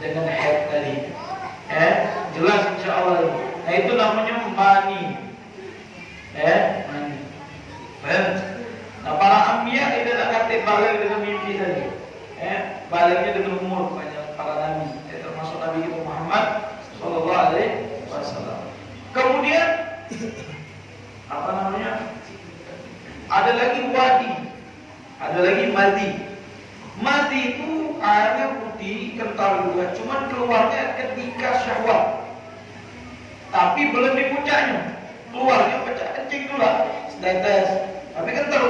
dengan head tadi. Eh jelas insya Allah. Nah itu namanya mani eh mani eh nah para ambiya itu tak kata balai dengan mimpi tadi. Eh balainya dengan umur banyak para nabi. Eh, termasuk nabi Muhammad Sallallahu Alaihi Wasallam. Kemudian apa namanya? Ada lagi wadi. Ada lagi madi. Madi itu airnya putih kental juga. Cuman keluarnya ketika syahwat tapi belum di puncaknya. Keluarnya pecah kencing dulu setetes. Tapi kental.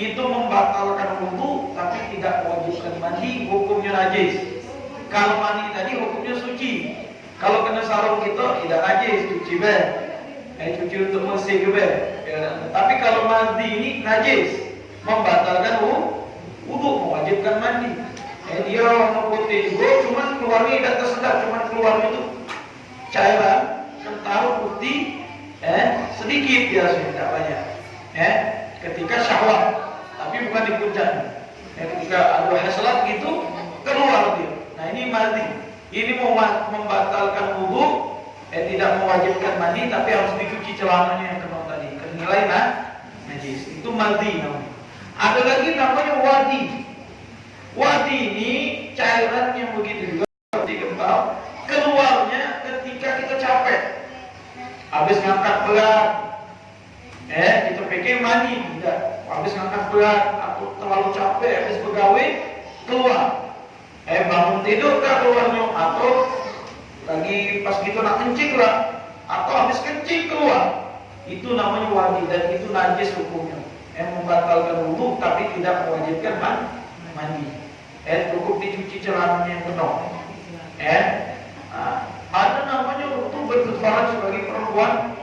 Itu membatalkan wudhu tapi tidak mewajibkan mandi. Hukumnya najis. Kalau mandi tadi hukumnya suci. Kalau kena sarung kita tidak najis. Cuci ber eh, cuci untuk bersih juga. Ya. tapi kalau mandi ini najis. Membatalkan wudhu mewajibkan mandi. Eh, dia warna putih. Juga cuman keluarnya tidak tersedap cuman keluarnya itu cairan kental putih eh sedikit biasanya tidak banyak. Eh ketika syahwat tapi bukan di puncak. Eh, ketika ada hasrat gitu keluar dia. Nah ini mandi. Ini membatalkan wudhu eh tidak mewajibkan mandi tapi harus dicuci celananya yang kena tadi. Kenilai nah najis itu mandi namanya. Ada lagi namanya wadi. Wadi ini cairan yang begitu juga seperti kental keluarnya ketika kita capek. Habis ngangkat berat. Eh kita pikir mandi tidak. Habis ngangkat berat atau terlalu capek habis pegawai keluar. Eh bangun tidur kah keluarnya atau lagi pas gitu nak kencing lah. Atau habis kencing keluar. Itu namanya wadi dan itu najis hukumnya. Eh membatalkan wudhu tapi tidak mewajibkan man mandi. Eh cukup dicuci celananya yang penuh. Eh nah, ada namanya wudhu berkefaran sebagai perempuan.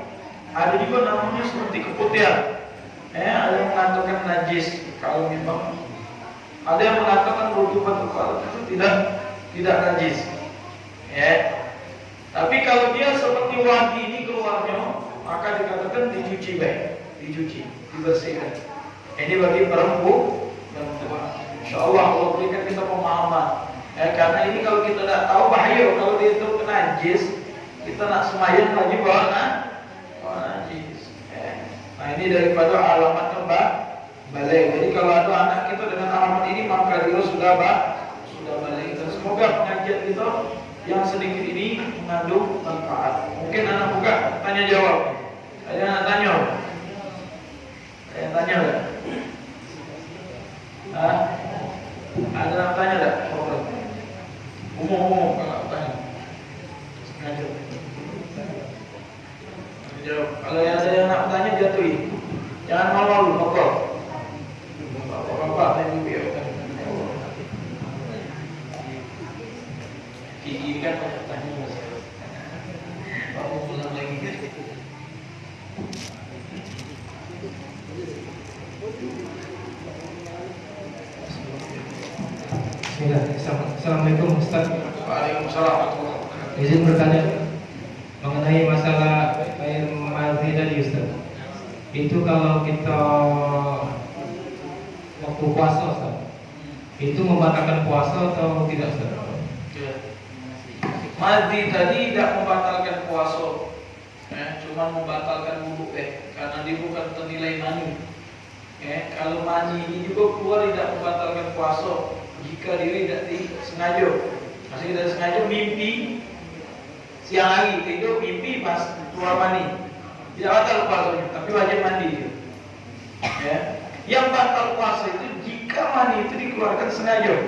Ada juga namanya seperti keputihan. Eh ada yang mengatakan najis. Kalau memang ada yang mengatakan wudhu berkefaran itu tidak tidak najis. Ya tapi kalau dia seperti wadi ini keluarnya maka dikatakan dicuci baik dicuci dibersihkan. Ini bagi perempuan Insya Allah Allah berikan kita pemahaman. Ya, karena ini kalau kita tidak tahu bahaya. Kalau dia itu kena najis kita nak semayang lagi bawa nah, bawa najis ya. nah ini daripada alamat kembang balik. Jadi kalau ada anak kita dengan alamat ini maka dia sudah bah, sudah balik. Dan semoga pengajian kita yang sedikit ini mengandung manfaat mungkin anak buka tanya jawab ada anak tanya ada yang tanya enggak? Hah? Ada yang tanya enggak? Umum-umum kalau tanya. Sengaja. Jawab. Kalau ada yang nak tanya jatuhi. Jangan malu-malu, pokok. Bapak-bapak dan ya. Kan tanya mas. Bapak pulang lagi. Bismillah. Assalamualaikum Ustaz. Waalaikumsalam. Izin bertanya mengenai masalah air mati tadi Ustaz. Itu kalau kita waktu puasa Ustaz, itu membatalkan puasa atau tidak Ustaz? Madi tadi tidak membatalkan puasa, eh, cuma membatalkan wudhu eh, karena dia bukan ternilai mani. Eh, kalau mani ini juga keluar tidak membatalkan puasa jika diri tidak disengaja. Masih tidak sengaja mimpi siang hari tidur mimpi pas keluar mani. Tidak batal puasanya, tapi wajib mandi. Ya. Yang batal puasa itu jika mani itu dikeluarkan sengaja.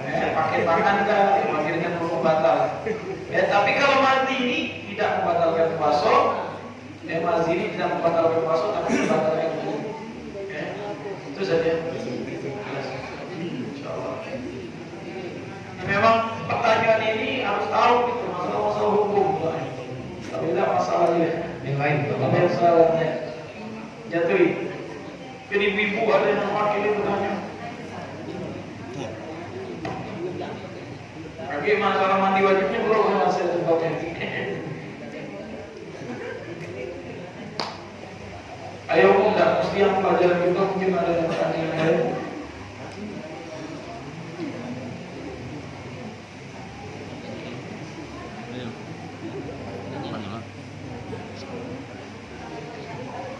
Eh, pakai tangan kan, dengan hukum batal. Ya, tapi kalau mandi ini tidak membatalkan puasa, ya mandi ini tidak membatalkan puasa, tapi membatalkan wudhu. Ya, itu saja. Insyaallah. Memang pertanyaan ini harus tahu gitu masalah-masalah hukum. Tapi tidak masalahnya. Yang Ambil salahnya. Jatuhi. Jadi ibu ada yang mewakili bertanya. Lagi masalah mandi wajibnya belum masih sebabnya. Ayo enggak mesti yang pelajaran kita mungkin ada yang lain.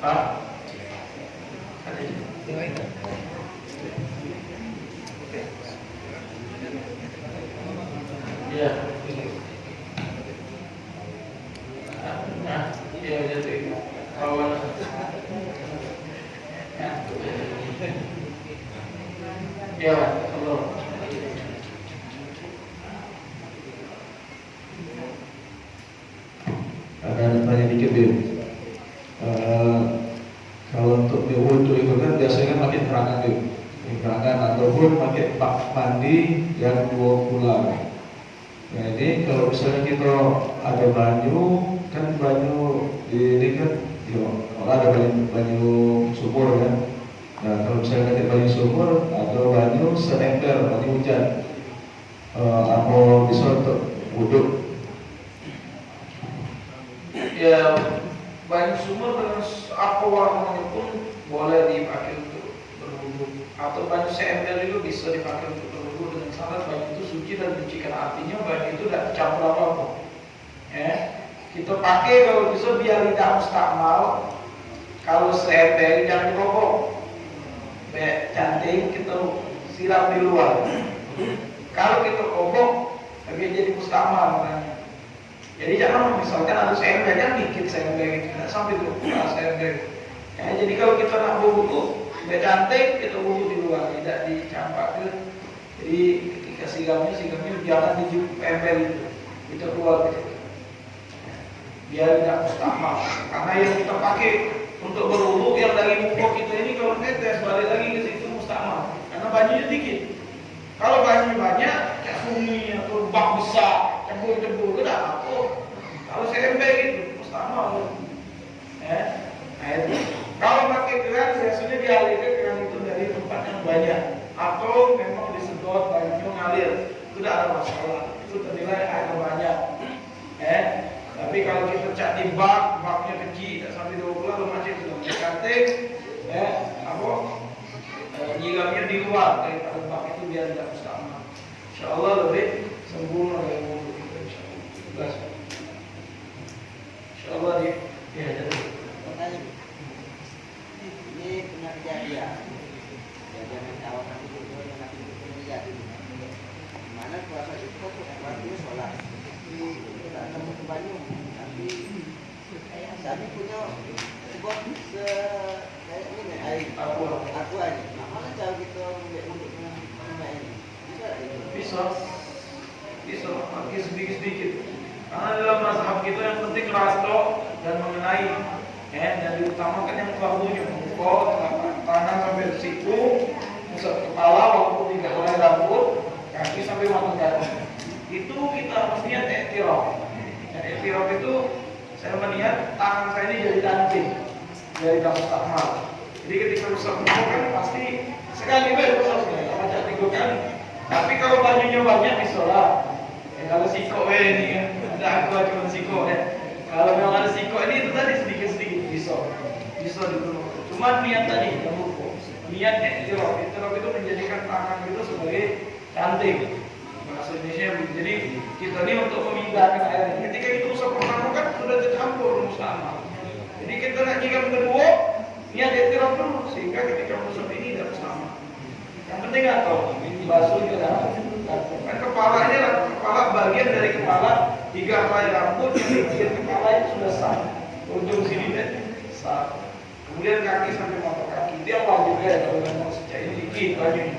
Ah. Iya. Nah, iya jadi kawan. Ya, Allah. Ada tanya dikit Bim. Eh, kalau untuk di wudhu itu kan biasanya kan pakai perangan Bim. Pakai perangan ataupun pakai pak mandi yang dua bulan. Nah ini kalau misalnya kita ada banyu kan banyu ini kan ya, kalau ada banyu, banyu sumur kan. Nah kalau misalnya ada banyu sumur atau banyu seember banyu hujan, eh, apa bisa untuk wudhu? Ya, banyu sumur dengan apa warnanya pun boleh dipakai untuk berwudu atau banyu seember itu bisa dipakai untuk berwudu dengan syarat banyu itu suci dan mencucikan artinya banyu itu tidak campur apa apa. Ya, kita pakai kalau bisa biar tidak mustakmal. Kalau seember jangan dirokok. Be, cantik kita siram di luar. Kalau kita kobok, tapi jadi mustakmal makanya. Jadi jangan misalkan harus ember kan dikit ember gitu, tidak sampai dua puluh ember. Ya, jadi kalau kita nak buku biar cantik kita buku di luar, gitu. Jadi ketika sigamnya sigamnya jangan di ember itu, kita keluar gitu. Biar tidak mustahil. Karena yang kita pakai untuk berwudu yang dari muka kita ini kalau netes balik lagi ke situ mustahil. Karena bajunya dikit. Kalau bajunya banyak, sungai atau bak besar, cembur-cembur, tidak apa. Kalau CMP gitu, mustahil. Ya, nah itu. Kalau pakai keran, biasanya dialirkan keran itu dari tempat yang banyak. Atau memang disedot, banyak ngalir. Itu tidak ada masalah. Itu ternilai air banyak. Ya, tapi kalau kita cak di bak, baknya kecil, tidak sampai 20 lalu macam itu. Cantik, ya, apa? nyiramnya di luar daripada bak itu biar tidak mustahil. Insya Allah lebih sempurna dari wudhu kita insya Allah. Insya Allah dia ya jadi. Ini punya kejadian. Kejadian yang awal nanti itu yang nanti Mana puasa itu kok waktu sholat. Tidak ketemu ke banyu. Tapi kami punya sebuah se kayak ini air Aku aja. Nah, mana cara kita untuk mengenai ini? Bisa bisa bisa pakai sedikit sedikit. Karena dalam mazhab kita yang penting rasto dan mengenai ya dan diutamakan yang muka, telapak tangan sampai siku, kepala walaupun tidak mulai rambut, kaki sampai mata kaki. Itu kita niat iktiraf. Dan iktiraf itu saya melihat tangan saya ini jadi danting dari kamu tahmal. Jadi ketika rusak muka kan pasti sekali baik rusak sekali, baca tiga kali. Tapi kalau bajunya banyak bisa lah. Ya, kalau siko eh, ini kan, ada aku cuma siko ya. Kalau memang ada siko ini itu tadi sedikit-sedikit bisa, bisa dulu. Cuma niat tadi yang lupa. Niat iktiraf, iktiraf itu menjadikan tangan itu sebagai cantik. Bahasa Indonesia jadi kita ini untuk memindahkan air. Ketika itu rusak pertama kan sudah tercampur mustahil. Jadi kita nak jika kedua niat iktiraf dulu sehingga ketika rusak ini tidak sama. Yang penting atau basuh ke dalam kan kepala ini adalah kepala bagian dari kepala tiga helai rambut yang di bagian kepala itu sudah sah ujung sini deh sah kemudian kaki sampai mata itu yang wajib ya kalau memang sejak ini dikit bajunya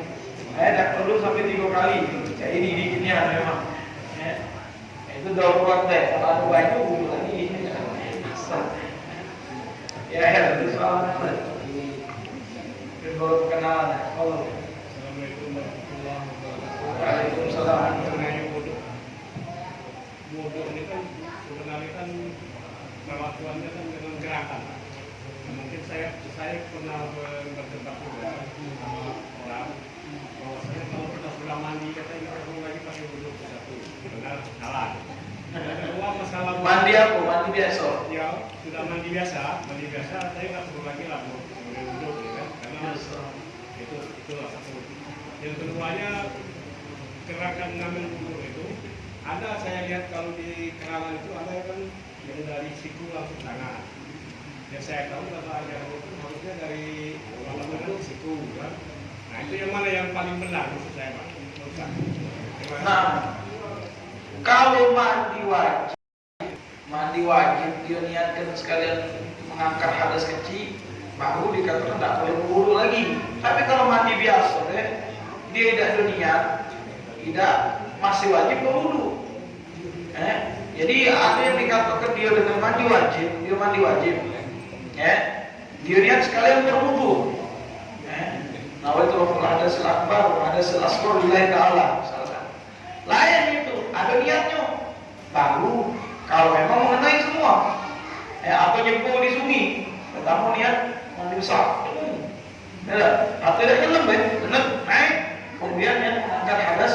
saya tidak perlu sampai tiga kali sejak ini dikitnya memang ya. itu darurat deh kalau ada bulu lagi ya ya itu soal apa baru kenalan kalau Waalaikumsalam. mengenai bodoh bodoh ini kan sebenarnya kan kelakuannya kan dengan gerak kelihatan. Nah, mungkin saya saya pernah berdebat juga sama orang bahwasanya kalau kita sudah mandi kata ini perlu lagi pakai wudhu satu benar salah. Yang kedua masalah Mandi apa? Mandi biasa. ya sudah mandi biasa, mandi biasa saya nggak perlu lagi lah kemudian wudhu ya kan karena itu itu satu. Yang keduanya gerakan ngambil wudhu itu ada saya lihat kalau di kerangan itu ada yang kan yang dari siku langsung tangan. Yang saya tahu kalau ajaran itu harusnya dari tangan ke siku kan. Nah itu yang mana yang paling benar maksud saya pak? Nah, kalau mandi wajib, mandi wajib dia niatkan sekalian mengangkat hadas kecil, baru dikatakan tidak boleh berwudu lagi. Tapi kalau mandi biasa, deh, dia tidak ada niat, tidak masih wajib berwudu. Eh, jadi ada yang dikatakan dia dengan mandi wajib, dia mandi wajib. Eh, dia niat sekalian berwudu. Eh, nawaitu ada selakbar, ada selaskur lillahi ta'ala. Misalkan. Lain itu, ada niatnya. Baru kalau memang mengenai semua. Eh, atau nyempuh di sungai, pertama niat mandi besar. Ya, atau tidak nyelam, ya, nyelam, naik, kemudian yang mengangkat hadas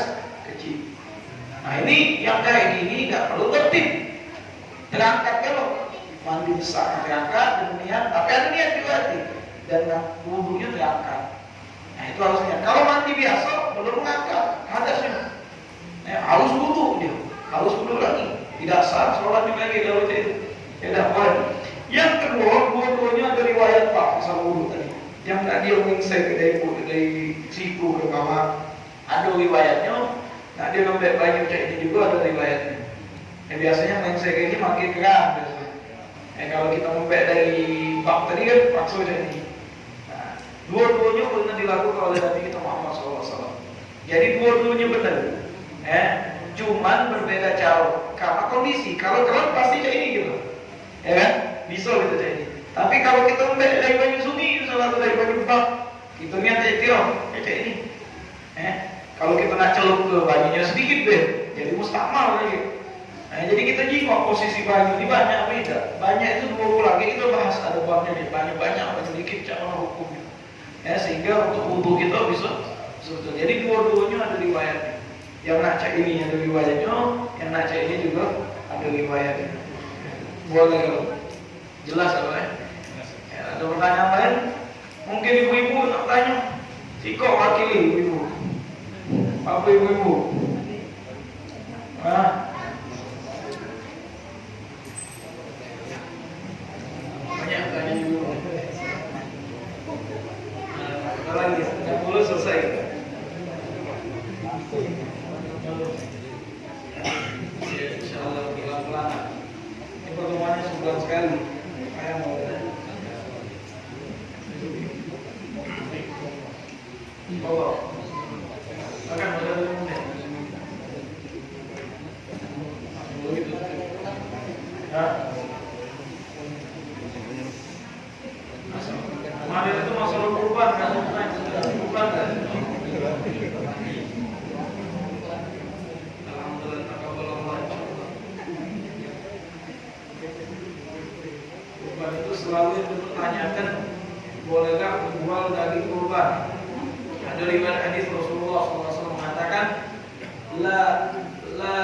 kecil. Nah ini yang kayak gini nggak perlu tertib. Terangkat kalau mandi besar dan niat, tapi ada niat juga hati dan wudhunya terangkat. Nah itu harusnya. Kalau mandi biasa belum mengangkat hadasnya. Ya, harus wudhu dia, harus wudhu lagi. Tidak sah sholatnya lagi kalau itu. Tidak boleh. Yang kedua, dua-duanya ada riwayat Pak masalah wudhu tadi. Yang tadi yang ke dari dari siku ke bawah ada riwayatnya. Nah dia ngambil banyak ini juga ada riwayatnya. Yang biasanya menginsai ke ini makin keram biasanya. Eh, kalau kita ngambil dari bab tadi kan paksa jadi. Nah, dua-duanya benar dilakukan oleh Nabi kita Muhammad SAW. Jadi dua-duanya benar. Eh, cuman berbeda cara. Karena kondisi. Kalau kelam pasti kayak ini gitu. Ya kan? Bisa gitu ini. Tapi kalau kita ambil dari banyu sungai, salah satu dari banyu bak, kita niat iktiraf, ya kayak ini. Eh, kalau kita nak celup ke banyunya sedikit deh, jadi mustakmal lagi. Nah, jadi kita jingok posisi banyu ini banyak beda. Banyak itu dua puluh lagi kita bahas ada babnya nih. Banyak banyak apa sedikit cara hukumnya. Ya sehingga untuk wudhu kita bisa sebetulnya. Jadi dua-duanya ada riwayatnya. Yang nak cek ini ada riwayatnya, yang nak cek ini juga ada riwayatnya. Boleh kalau jelas kalau ya. ya. Ada pertanyaan lain? Mungkin ibu-ibu nak tanya. Siko wakili ibu-ibu. Apa ibu-ibu? Ah, banyak dulu. Nah, lagi 30 selesai. Ya, insya Allah pelan-pelan. Ini pertemuannya sekali. Hah? kemarin itu masalah kurban kan? Kurban kan? Kurban itu selalu dipertanyakan bolehkah menjual daging kurban? Ada riwayat hadis Rasulullah SAW mengatakan la la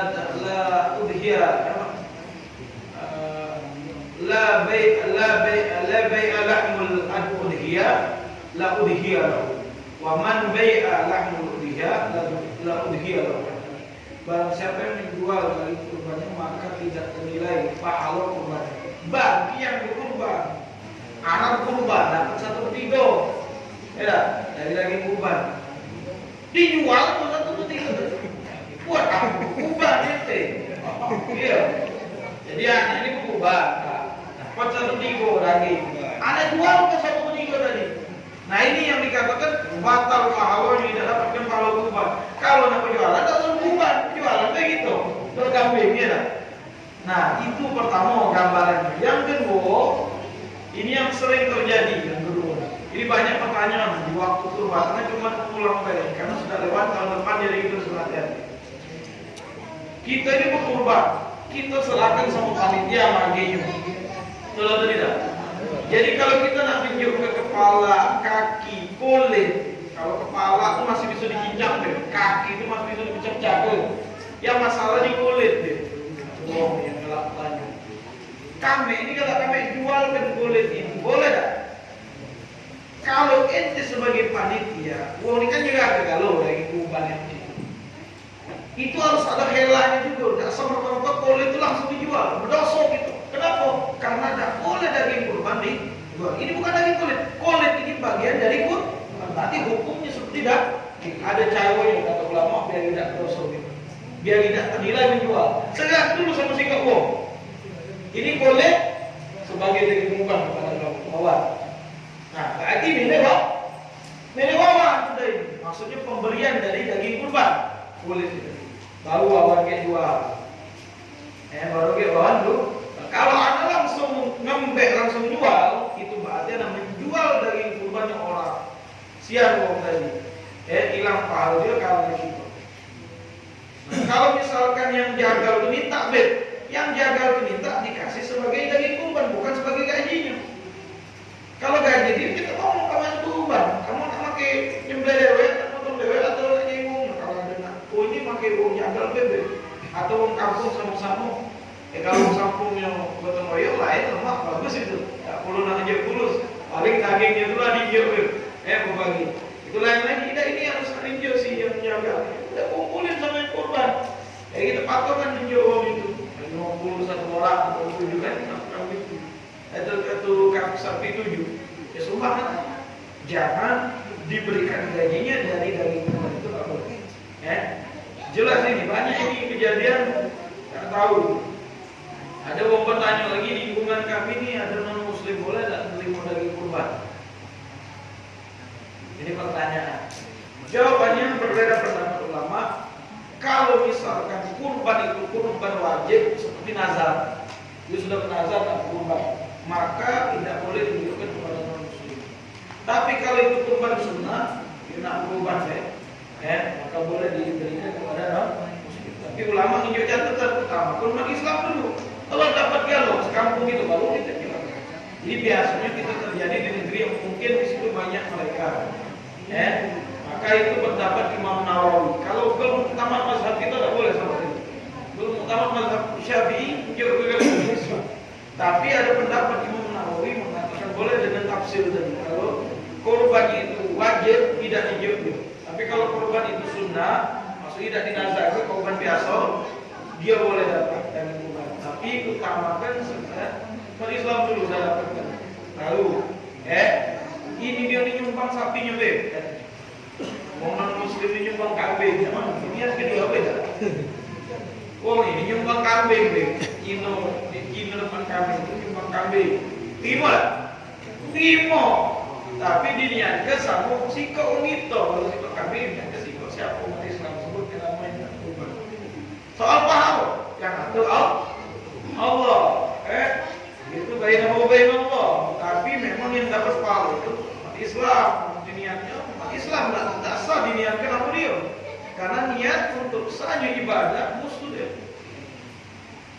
la udhiya eh, la bay la bay la bay lahmul udhiya la udhiya wa man bai'a lahmu udhiya la udhiya barang siapa yang menjual dari kurbannya maka tidak ternilai pahala kurban bagi yang berkurban, anak kurban dapat satu petido ya dari lagi kurban. Dijual pun satu petido buat apa kurban ente? Iya. Jadi anak ini kurban dapat satu petido lagi. Anak jual ke satu Nah ini yang dikatakan batal pahalanya tidak dapatkan pahala kurban. Kalau nak penjualan tak usah kurban, penjualan begitu. Berkambing ya. Nah itu pertama gambarannya. Yang kedua, ini yang sering terjadi yang kedua. Ini banyak pertanyaan di waktu kurban karena cuma pulang balik karena sudah lewat tahun depan jadi itu hati Kita ini berkurban, kita serahkan sama panitia. Betul atau tidak? Jadi kalau kita nak tunjuk ke kepala, kaki, kulit, kalau kepala itu masih bisa dikincang deh, kaki itu masih bisa dipecah jago. Yang masalah di kulit deh. Oh, yang gelap tanya. Kami ini kalau kami jualkan kulit itu boleh tak? Kalau ente sebagai panitia, uang ini kan juga ada kalau dari kurban yang itu. Harus ada helanya juga, tidak sama merta kulit itu langsung dijual, berdosa gitu. Kenapa? Karena tidak boleh daging kurban dijual. Ini bukan daging kulit, kulit ini bagian dari kurban. Berarti hukumnya seperti tidak ada cewek kata ulama biar tidak dosa gitu. Biar tidak ternilai menjual. Segar dulu sama si uang. Ini boleh sebagai daging kurban kepada kawan. Nah, lagi milik wah. Milik wawan sudah ini. Maksudnya pemberian dari daging kurban. Tidak? Baru wawan kayak jual. Eh, baru kayak wawan dulu. Kalau anda langsung ngembek langsung jual, itu berarti anda menjual daging kurbannya orang. Siang wong tadi. Eh, hilang pahala dia kalau di situ. Nah, kalau misalkan yang jagal itu minta bet, yang jagal itu minta dikasih sebagai daging kurban, bukan sebagai gajinya. Kalau gaji dia kita ngomong kamu yang kurban, kamu nak pakai nyembelih dewe, potong dewe atau nyinggung. Kalau ada nak, oh ini pakai uang jagal bebe, atau uang kampung sama-sama. Eh kalau uang kampung yang gotong lain lemak bagus itu, tak perlu nak hijau kulus. Paling dagingnya itu lah hijau eh berbagi. Itu lain lagi, tidak ini harus hijau sih yang jagal. Udah kumpulin sama yang kurban. Eh kita patokan hijau uang itu. 50 satu orang atau tujuh kan, kan gitu atau satu kaki sapi tujuh ya sumpah jangan diberikan gajinya dari daging kurban itu nggak boleh ya jelas ini banyak ini kejadian nggak tahu ada orang bertanya lagi di lingkungan kami ini ada non muslim boleh tak menerima daging kurban ini pertanyaan jawabannya berbeda pendapat ulama kalau misalkan kurban itu kurban wajib seperti nazar dia sudah bernazar tak kurban maka tidak boleh ditunjukkan kepada non muslim. Tapi kalau itu kurban sunnah, dia nak kurban ya, ya, maka boleh diberikan kepada non muslim. Tapi ulama menunjuk catatan pertama, kurban Islam dulu. Kalau dapat galau sekampung itu baru kita bilang. Jadi biasanya kita terjadi di negeri yang mungkin di situ banyak mereka. Ya, maka itu pendapat Imam Nawawi. Kalau belum tamat mazhab kita tidak boleh seperti itu. Belum tamat mazhab Syafi'i, juga. Tapi ada pendapat Imam Nawawi mengatakan boleh dengan tafsir tadi. Kalau korban itu wajib tidak dijauh. Tapi kalau korban itu sunnah, maksudnya tidak dinazar, korban biasa, dia boleh dapat dan kurban. Tapi utamakan sebenarnya Islam dulu saya dapatkan. Lalu, eh, ini dia ini nyumbang sapinya be. Non muslim ini nyumbang kambing, ini harus kedua beda. Oh ini nyumbang kambing be. Kino, kino depan kambing itu nyumbang kambing. Timo lah, timo. Tapi diniatkan sama siko ngito. Kalau siko kambing diniatkan siko siapa umat Islam sebut namanya kurban. Soal paham yang atur Allah. Eh, itu baik nama baik Allah. Tapi memang yang dapat pahala itu umat Islam. Diniatnya umat Islam tidak sah diniatkan apa dia. Karena niat untuk saja ibadah musuh dia.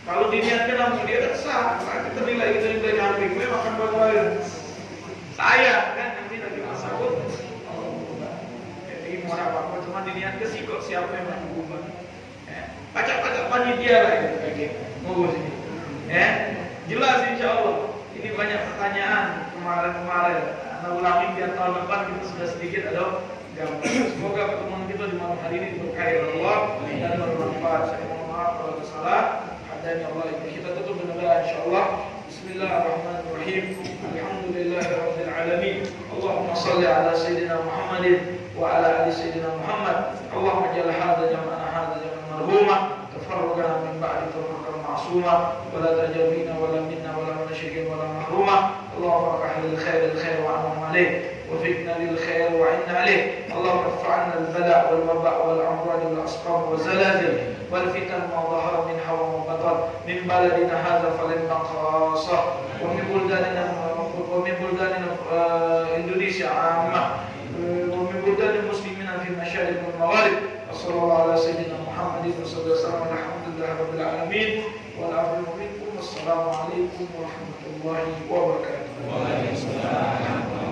Kalau diniatkan langsung dia tak sah, nah, kita nilai kita nilai kambing, gue makan bagaimana? Saya kan nanti lagi masakut. Jadi mau apa apa cuma diniatkan sih kok siapa yang mau kurban. Pacak-pacak panitia lah itu. Mau sini. Ya, jelas insya Allah. Ini banyak pertanyaan kemarin-kemarin. Nah, ulangi biar tahun depan kita sudah sedikit ada. Semoga pertemuan kita di malam hari ini berkah Allah dan bermanfaat. Saya mohon maaf kalau ada salah. dan ya Allah kita tutup dengan doa insyaallah Bismillahirrahmanirrahim Alhamdulillahirabbil alamin Allahumma shalli ala sayyidina Muhammadin wa ala ali sayyidina Muhammad Allahumma ja'al hadha مظلومة تفرغ من بعد تفرغ معصومة ولا تجابين ولا منا ولا من شيء ولا محرومة. الله ارفع للخير الخير الخير وعنهم عليه وفقنا للخير وعنا عليه الله رفع عنا البلاء والوباء والامراض والأسقام والزلازل والفتن ما ظهر منها وما بطن. من بلدنا هذا فلن نقاصه ومن بلداننا ومن بلداننا آه، إندونيسيا عامة. آه، ومن بلدان المسلمين في المشارق والموارد صلى الله على سيدنا محمد وصلى وسلم على الحمد لله رب العالمين والعظيم منكم والسلام عليكم ورحمة الله وبركاته. وعليكم السلام ورحمة الله